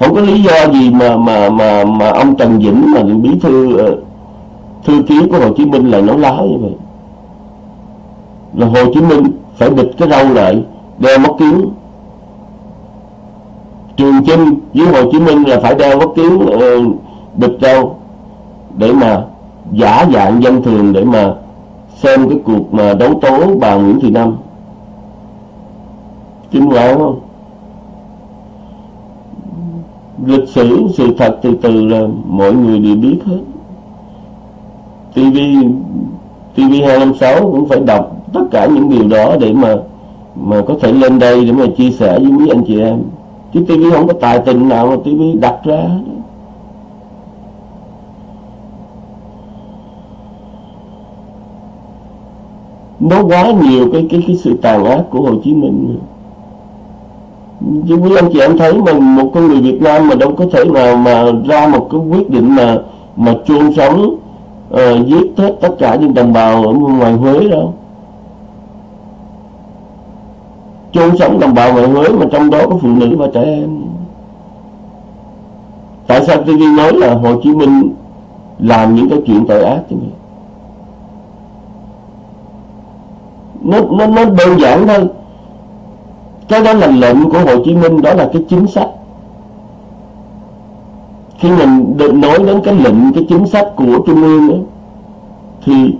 Speaker 1: Không có lý do gì mà mà mà mà ông Trần Vĩnh mà bí thư ờ, thư ký của Hồ Chí Minh lại nói láo như vậy. Là Hồ Chí Minh phải bịt cái râu lại đeo mắt kiếm. Trường Chinh với Hồ Chí Minh là phải đeo mắt kiếm ờ, uh, bịt râu để mà giả dạng dân thường để mà xem cái cuộc mà đấu tố bà Nguyễn Thị Năm. Kinh hoàng không? Lịch sử sự thật từ từ là mọi người đều biết hết. TV TV 256 cũng phải đọc tất cả những điều đó để mà mà có thể lên đây để mà chia sẻ với mấy anh chị em. Chứ TV không có tài tình nào mà TV đặt ra. Nó quá nhiều cái cái cái sự tàn ác của Hồ Chí Minh. Chứ quý anh chị em thấy mà một con người Việt Nam mà đâu có thể nào mà ra một cái quyết định mà mà chôn sống uh, giết hết tất cả những đồng bào ở ngoài Huế đâu chôn sống đồng bào ngoài Huế mà trong đó có phụ nữ và trẻ em. Tại sao TV nói là Hồ Chí Minh làm những cái chuyện tội ác như nó nó nó đơn giản thôi. Cái đó là lệnh của Hồ Chí Minh đó là cái chính sách khi mình được nói đến cái lệnh cái chính sách của trung ương ấy, thì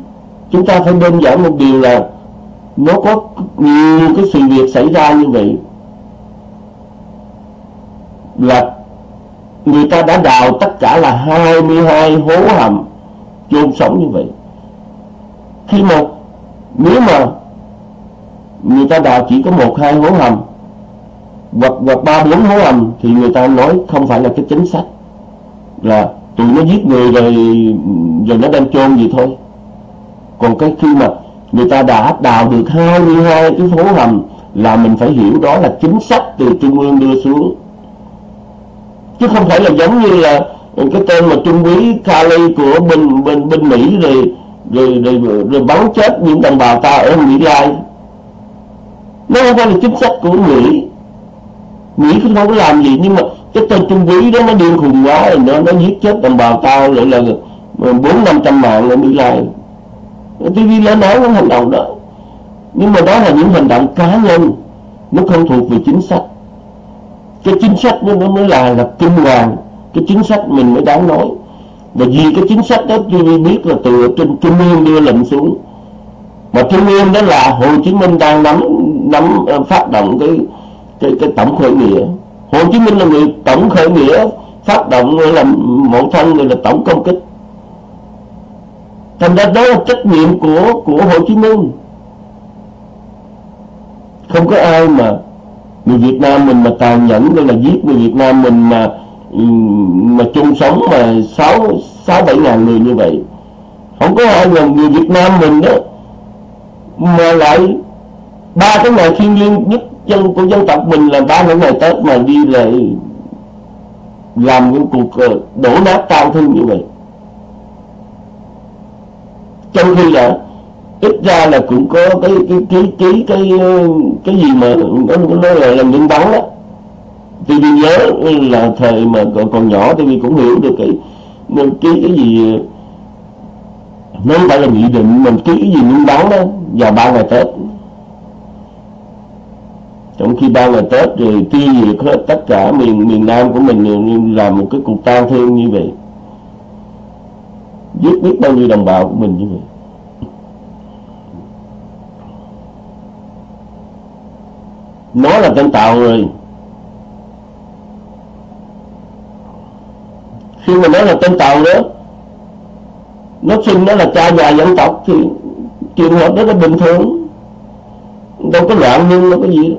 Speaker 1: chúng ta phải đơn giản một điều là nó có nhiều cái sự việc xảy ra như vậy. Là người ta đã đào tất cả là 22 hố hầm chôn sống như vậy. Khi mà nếu mà người ta đào chỉ có một hai hố hầm hoặc hoặc ba bốn hố hầm thì người ta nói không phải là cái chính sách là tụi nó giết người rồi rồi nó đem chôn gì thôi. Còn cái khi mà người ta đã đào được 22 cái hố hầm là mình phải hiểu đó là chính sách từ trung ương đưa xuống. Chứ không phải là giống như là cái tên mà trung úy Kali của bên bên bên Mỹ rồi rồi rồi, rồi, rồi bắn chết những đồng bào ta ở Mỹ Lai. Nó không phải là chính sách của Mỹ. Mỹ cũng không có làm gì nhưng mà cái tên Trung Quý đó nó điên khùng quá, rồi nó nó giết chết đồng bào tao lại là bốn năm trăm mạng ở Mỹ Lai TV lên nói những hành động đó. Nhưng mà đó là những hành động cá nhân, nó không thuộc về chính sách. Cái chính sách nó mới là là kinh hoàng. Cái chính sách mình mới đáng nói. Và vì cái chính sách đó TV biết là từ trên trung ương đưa lệnh xuống. Mà trung ương đó là Hồ Chí Minh đang nắm nắm ờ, phát động cái cái cái tổng khởi nghĩa. Hồ Chí Minh là người tổng khởi nghĩa, phát động là mẫu thân, người là tổng công kích. Thành ra đó là trách nhiệm của của Hồ Chí Minh. Không có ai mà người Việt Nam mình mà tàn nhẫn đây là giết người Việt Nam mình mà mà chung sống mà sáu sáu, bảy ngàn người như vậy. Không có ai là người Việt Nam mình đó mà lại ba cái ngày thiên liêng nhất dân của dân tộc mình là ba những ngày Tết mà đi lại làm những cuộc ờ, đổ nát tang thương như vậy. Trong khi là ít ra là cũng có cái cái cái cái cái ờ, cái gì mà nó nó là làm nhân bắn đó. TV nhớ là thời mà còn, còn nhỏ tôi cũng hiểu được cái cái cái gì ờ, nó phải là nghị định mình ký cái gì nhân bắn đó vào ba ngày Tết trong khi ba ngày Tết rồi tiêu diệt hết, tất cả miền miền Nam của mình làm một cái cuộc tang thương như vậy. Giết biết bao nhiêu đồng bào của mình như vậy. Nó là tên tạo rồi khi mà nói là tên tạo đó, nó sinh nó là cha già dân tộc thì trường hợp đó là bình thường. Đâu có loạn nhưng nó có gì đó.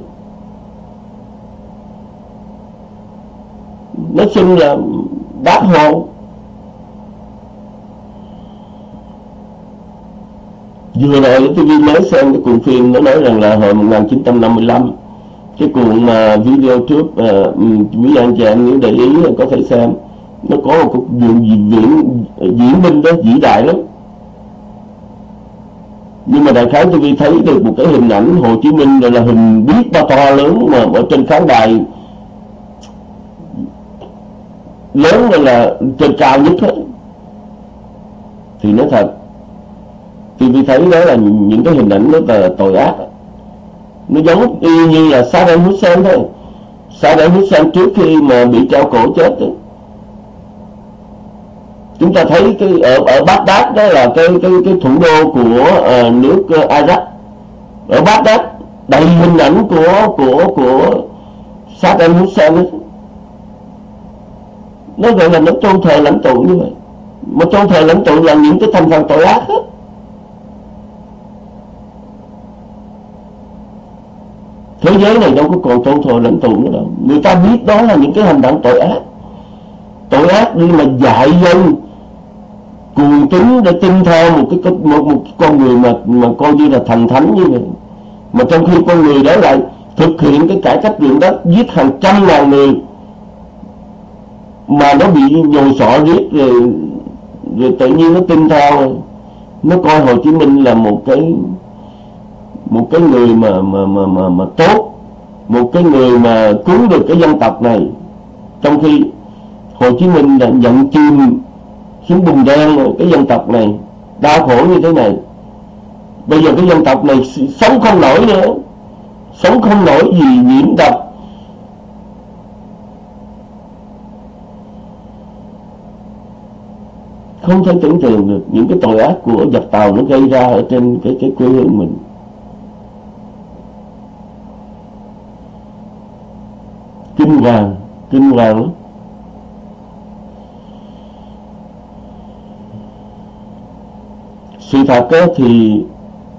Speaker 1: Nó xưng là bác hộ vừa rồi tôi mới xem cái cuộn phim nó nói rằng là hồi 1955 cái cuộn mà video trước uh, quý anh chị em nếu để ý có thể xem. Nó có một cuộc diễn diễn diễn binh đó vĩ đại lắm. Nhưng mà đại khái tôi thấy được một cái hình ảnh Hồ Chí Minh rồi là hình biết bao to lớn mà ở trên khán đài lớn là, là trên cao nhất hết thì nói thật thì vì thấy đó là những cái hình ảnh rất là tội ác. Nó giống y như là Saddam Hussein thôi. Saddam Hussein trước khi mà bị treo cổ chết ấy, chúng ta thấy cái ở ở Baghdad đó là cái cái cái thủ đô của uh, nước uh, Iraq. Ở Baghdad đầy hình ảnh của của của Saddam Hussein ấy nó gọi là nó tôn thờ lãnh tụ như vậy. Mà tôn thờ lãnh tụ là những cái thành phần tội ác hết thế giới này đâu có còn tôn thờ lãnh tụ nữa đâu. Người ta biết đó là những cái hành động tội ác. Tội ác đi mà dạy dân cuồng tính để tin theo một cái một, một con người mà mà coi như là thành thánh như vậy. Mà trong khi con người đó lại thực hiện cái cải cách ruộng đất giết hàng trăm ngàn người mà nó bị nhồi sọ giết rồi rồi tự nhiên nó tin theo. Nó coi Hồ Chí Minh là một cái một cái người mà mà mà mà, mà tốt một cái người mà cứu được cái dân tộc này. Trong khi Hồ Chí Minh đã nhận chim xuống bùn đen cái dân tộc này đau khổ như thế này. Bây giờ cái dân tộc này sống không nổi nữa sống không nổi gì nhiễm độc không thể tưởng tượng được những cái tội ác của giặc tàu nó gây ra ở trên cái cái quê hương mình. Kinh hoàng kinh hoàng lắm. Sự thật đó thì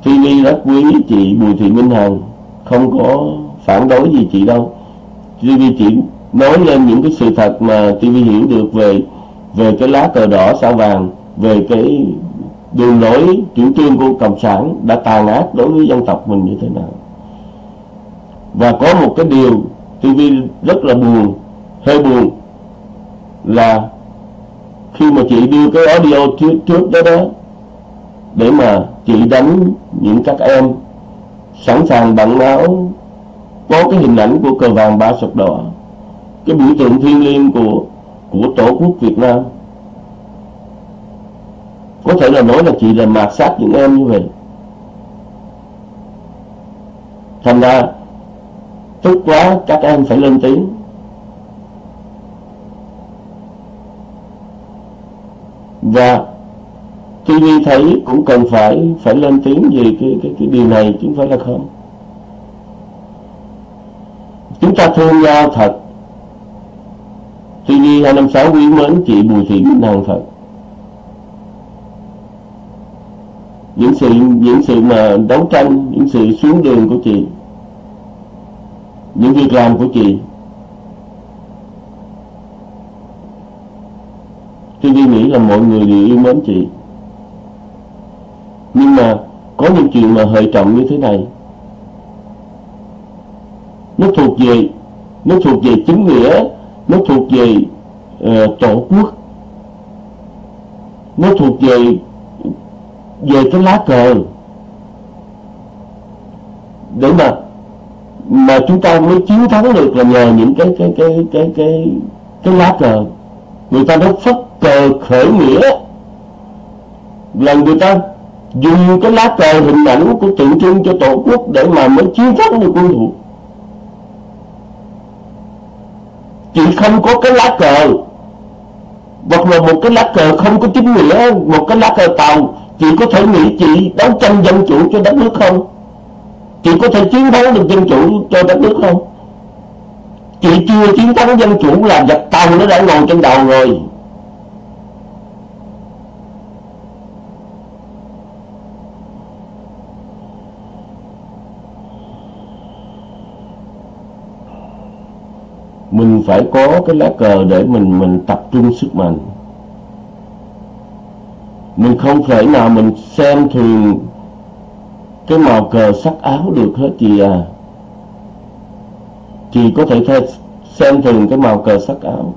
Speaker 1: TV rất quý chị Bùi Thị Minh Hằng, không có phản đối gì chị đâu. TV chỉ nói lên những cái sự thật mà TV hiểu được về về cái lá cờ đỏ sao vàng về cái đường lối chủ trương của cộng sản đã tàn ác đối với dân tộc mình như thế nào. Và có một cái điều TV rất là buồn hơi buồn là khi mà chị đưa cái audio trước, trước đó đó để mà chị đánh những các em sẵn sàng bận áo có cái hình ảnh của cờ vàng ba sọc đỏ. Cái biểu tượng thiêng liêng của của tổ quốc Việt Nam. Có thể là nói là chị là mạt sát những em như vậy. Thành ra tức quá, các em phải lên tiếng. Và TV thấy cũng cần phải phải lên tiếng về cái cái cái điều này chứ không phải là không. Chúng ta thương nhau thật. CD 256 quý mến chị Bùi Thị bích Hằng thật. Những sự những sự mà đấu tranh, những sự xuống đường của chị, những việc làm của chị TV nghĩ là mọi người đều yêu mến chị. Nhưng mà có những chuyện mà hệ trọng như thế này. Nó thuộc về, nó thuộc về chính nghĩa nó thuộc về uh, tổ quốc. Nó thuộc về về cái lá cờ. Để mà mà chúng ta mới chiến thắng được là nhờ những cái cái cái cái cái cái lá cờ. Người ta đã phất cờ khởi nghĩa. Là người ta dùng cái lá cờ hình ảnh của tượng trưng cho tổ quốc để mà mới chiến thắng được quân thủ. Chị không có cái lá cờ. Hoặc là một cái lá cờ không có chính nghĩa, một cái lá cờ tàu chị có thể nghĩ chị đấu tranh dân chủ cho đất nước không? Chị có thể chiến thắng được dân chủ cho đất nước không? Chị chưa chiến thắng dân chủ là giặc tàu nó đã ngồi trên đầu rồi mình phải có cái lá cờ để mình mình tập trung sức mạnh. Mình không thể nào mình xem thường cái màu cờ sắc áo được hết chị à. Chị có thể thay xem thường cái màu cờ sắc áo.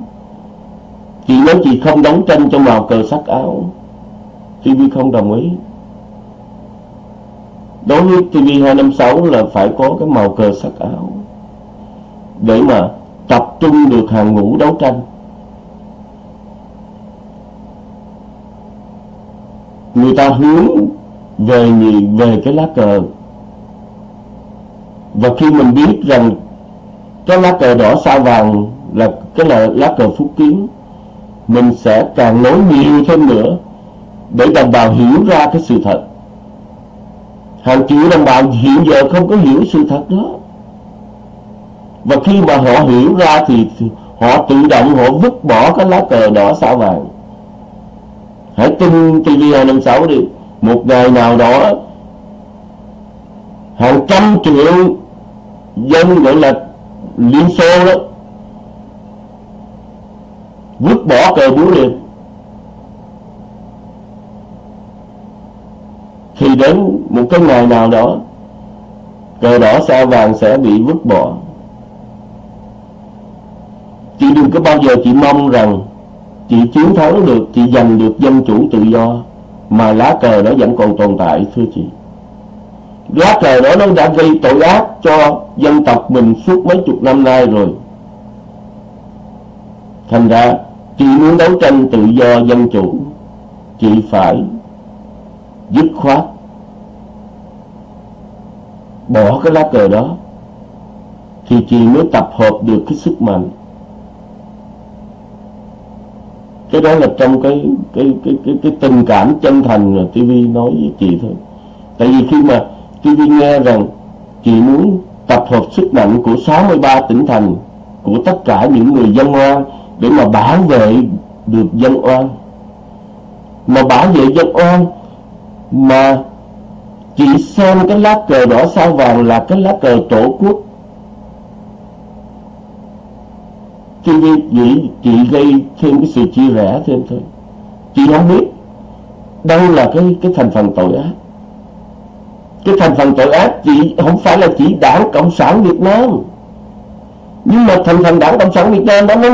Speaker 1: Chị nói chị không đấu tranh cho màu cờ sắc áo. TV không đồng ý. Đối với TV 256 là phải có cái màu cờ sắc áo để mà tập trung được hàng ngũ đấu tranh. Người ta hướng về về cái lá cờ. Và khi mình biết rằng cái lá cờ đỏ sao vàng là cái là lá cờ phúc kiến, mình sẽ càng nói nhiều thêm nữa để đồng bào hiểu ra cái sự thật. Hàng triệu đồng bào hiện giờ không có hiểu sự thật đó và khi mà họ hiểu ra thì họ tự động họ vứt bỏ cái lá cờ đỏ sao vàng. Hãy tin TV256 đi. Một ngày nào đó, hàng trăm triệu dân gọi là Liên Xô đó vứt bỏ cờ búa liệt thì đến một cái ngày nào đó, cờ đỏ sao vàng sẽ bị vứt bỏ chị đừng có bao giờ chị mong rằng chị chiến thắng được, chị giành được dân chủ tự do, mà lá cờ đó vẫn còn tồn tại, thưa chị. Lá cờ đó nó đã gây tội ác cho dân tộc mình suốt mấy chục năm nay rồi. Thành ra, chị muốn đấu tranh tự do dân chủ, chị phải dứt khoát bỏ cái lá cờ đó, thì chị mới tập hợp được cái sức mạnh. Cái đó là trong cái cái cái cái, cái tình cảm chân thành mà TV nói với chị thôi. Tại vì khi mà TV nghe rằng chị muốn tập hợp sức mạnh của 63 tỉnh thành của tất cả những người dân oan để mà bảo vệ được dân oan mà bảo vệ dân oan mà chị xem cái lá cờ đỏ sao vàng là cái lá cờ tổ quốc Cho nên chị, chị gây thêm cái sự chia rẽ thêm thôi. Chị không biết đâu là cái cái thành phần tội ác. Cái thành phần tội ác chị không phải là chỉ đảng Cộng sản Việt Nam. Nhưng mà thành phần đảng Cộng sản Việt Nam đó nó,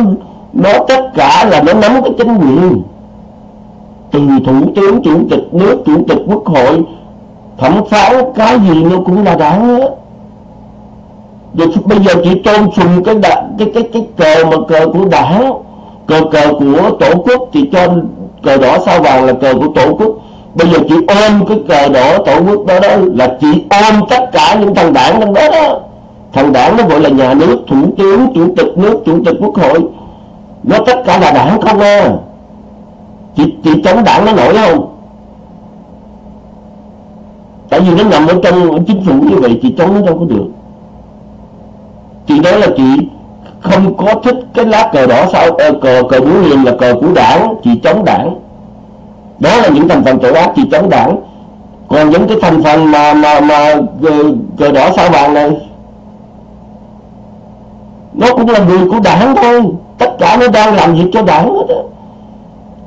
Speaker 1: nó tất cả là nó nắm cái chính quyền. Từ thủ tướng, chủ tịch nước, chủ tịch quốc hội Thẩm phán cái gì nó cũng là đảng hết rồi bây giờ chỉ tôn sùng cái đảng, cái cái cái cờ mà cờ của đảng cờ cờ của tổ quốc thì cho cờ đỏ sao vàng là cờ của tổ quốc. Bây giờ chị ôm cái cờ đỏ tổ quốc đó đó là chị ôm tất cả những thằng đảng trong đó đó. Thằng đảng nó gọi là nhà nước thủ tướng chủ tịch nước chủ tịch quốc hội. Nó tất cả là đảng không à. Chị chị chống đảng nó nổi không? Tại vì nó nằm ở trong chính phủ như vậy chị chống nó đâu có được chị nói là chị không có thích cái lá cờ đỏ sao cờ cờ cờ búa liềm là cờ của đảng chị chống đảng. Đó là những thành phần tội ác chị chống đảng. Còn những cái thành phần mà mà mà cờ, cờ đỏ sao vàng này nó cũng là người của đảng thôi. Tất cả nó đang làm việc cho đảng hết đó.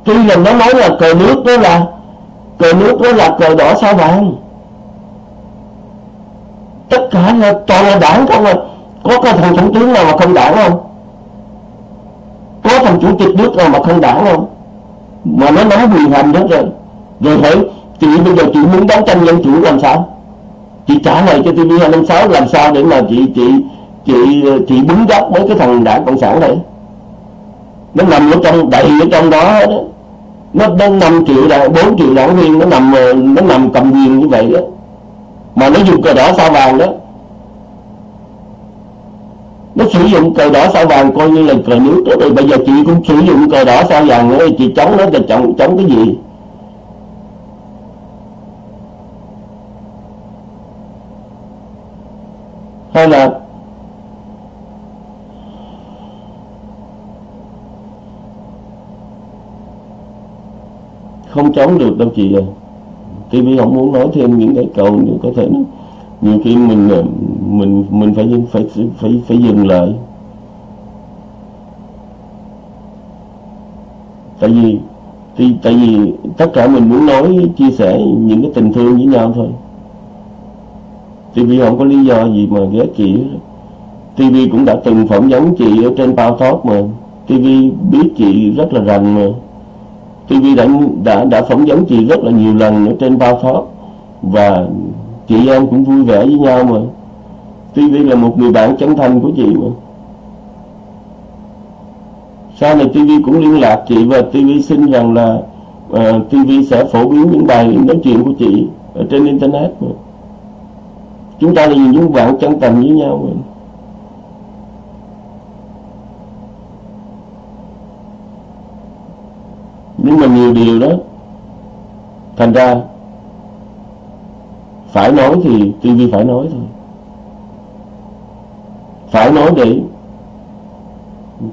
Speaker 1: tuy là nó nói là cờ nước đó là cờ nước đó là cờ đỏ sao vàng. Tất cả là toàn là đảng không à có cái thằng thủ tướng nào mà không đảng không? Có thằng chủ tịch nước nào mà không đảng không? Mà nó nắm quyền hành đó rồi. Rồi hỏi chị bây giờ chị muốn đấu tranh dân chủ làm sao? Chị trả lời cho TV 256 làm sao để mà chị chị chị chị đứng gốc với cái thằng đảng cộng sản này? Nó nằm ở trong đầy ở trong đó, đó. nó đến năm triệu đảng bốn triệu đảng viên nó nằm ờ, nó nằm cầm quyền như vậy đó mà nó dùng cờ đỏ sao vàng đó nó sử dụng cờ đỏ sao vàng coi như là cờ nước. Đó rồi bây giờ chị cũng sử dụng cờ đỏ sao vàng nữa chị chống nó là chống chống cái gì? Hay là không chống được đâu chị ơi TV không muốn nói thêm những cái câu như có thể nó nhiều khi mình mình mình phải phải phải phải dừng lại. Tại vì, thì, tại vì tất cả mình muốn nói, chia sẻ những cái tình thương với nhau thôi. TV không có lý do gì mà ghét chị TV cũng đã từng phỏng vấn chị ở trên bao Talk mà. TV biết chị rất là rành mà. TV đã đã đã phỏng vấn chị rất là nhiều lần ở trên bao Talk và chị em cũng vui vẻ với nhau mà. TV là một người bạn chân thành của chị mà. Sau này TV cũng liên lạc chị và TV xin rằng là ờ, uh, TV sẽ phổ biến những bài nói chuyện của chị ở trên internet mà. Chúng ta là những bạn chân thành với nhau mà. Nhưng mà nhiều điều đó thành ra phải nói thì TV phải nói thôi phải nói để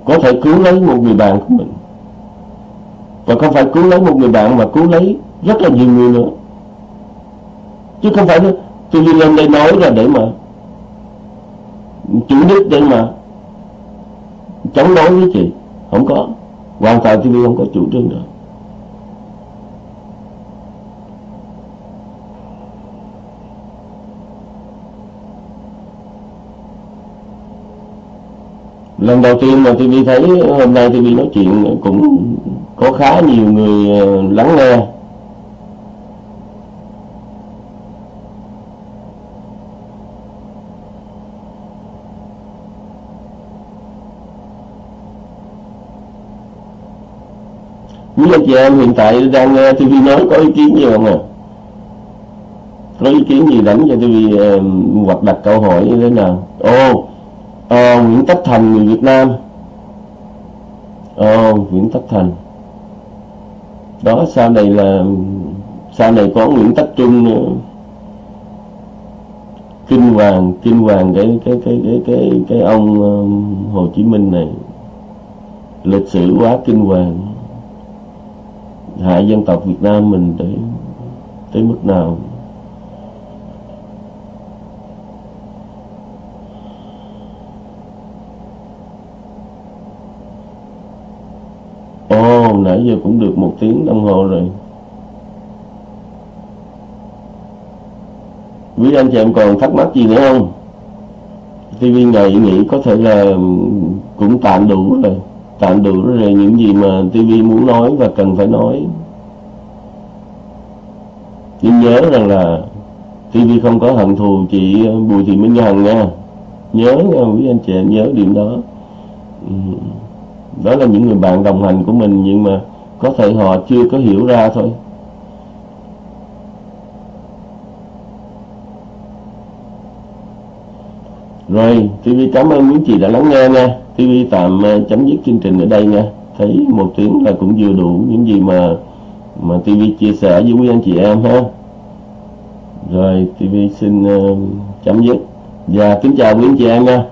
Speaker 1: có thể cứu lấy một người bạn của mình. Và không phải cứu lấy một người bạn mà cứu lấy rất là nhiều người nữa. Chứ không phải TV lên đây nói là để mà chủ đích để mà chống đối với chị. Không có. Hoàn toàn tôi không có chủ trương được. Lần đầu tiên mà TV thấy hôm nay TV nói chuyện cũng có khá nhiều người ờ, lắng nghe Quý anh chị em hiện tại đang nghe TV nói có ý kiến gì không à? Có ý kiến gì đánh cho TV ờ, uh, hoặc đặt câu hỏi như thế nào? Ồ, oh, à, Nguyễn Tất Thành người Việt Nam. À, Nguyễn Tất Thành. Đó sau này là sau này có Nguyễn Tất Trung nữa. Kinh hoàng kinh hoàng cái cái cái cái cái cái ông um, Hồ Chí Minh này. Lịch sử quá kinh hoàng. Hại dân tộc Việt Nam mình tới tới mức nào? Ồ, nãy giờ cũng được một tiếng đồng hồ rồi. Quý anh chị em còn thắc mắc gì nữa không? TV ngày nghĩ có thể là cũng tạm đủ rồi. Tạm đủ rồi những gì mà TV muốn nói và cần phải nói. Nhưng nhớ rằng là TV không có hận thù chị Bùi Thị Minh Hằng nha. Nhớ nha quý anh chị em nhớ điểm đó. Ừ đó là những người bạn đồng hành của mình nhưng mà có thể họ chưa có hiểu ra thôi Rồi, TV cảm ơn quý chị đã lắng nghe nha. TV tạm à, chấm dứt chương trình ở đây nha. Thấy một tiếng là cũng vừa đủ những gì mà mà TV chia sẻ với quý anh chị em ha. Rồi, TV xin uh, chấm dứt. Và kính chào quý anh chị em nha.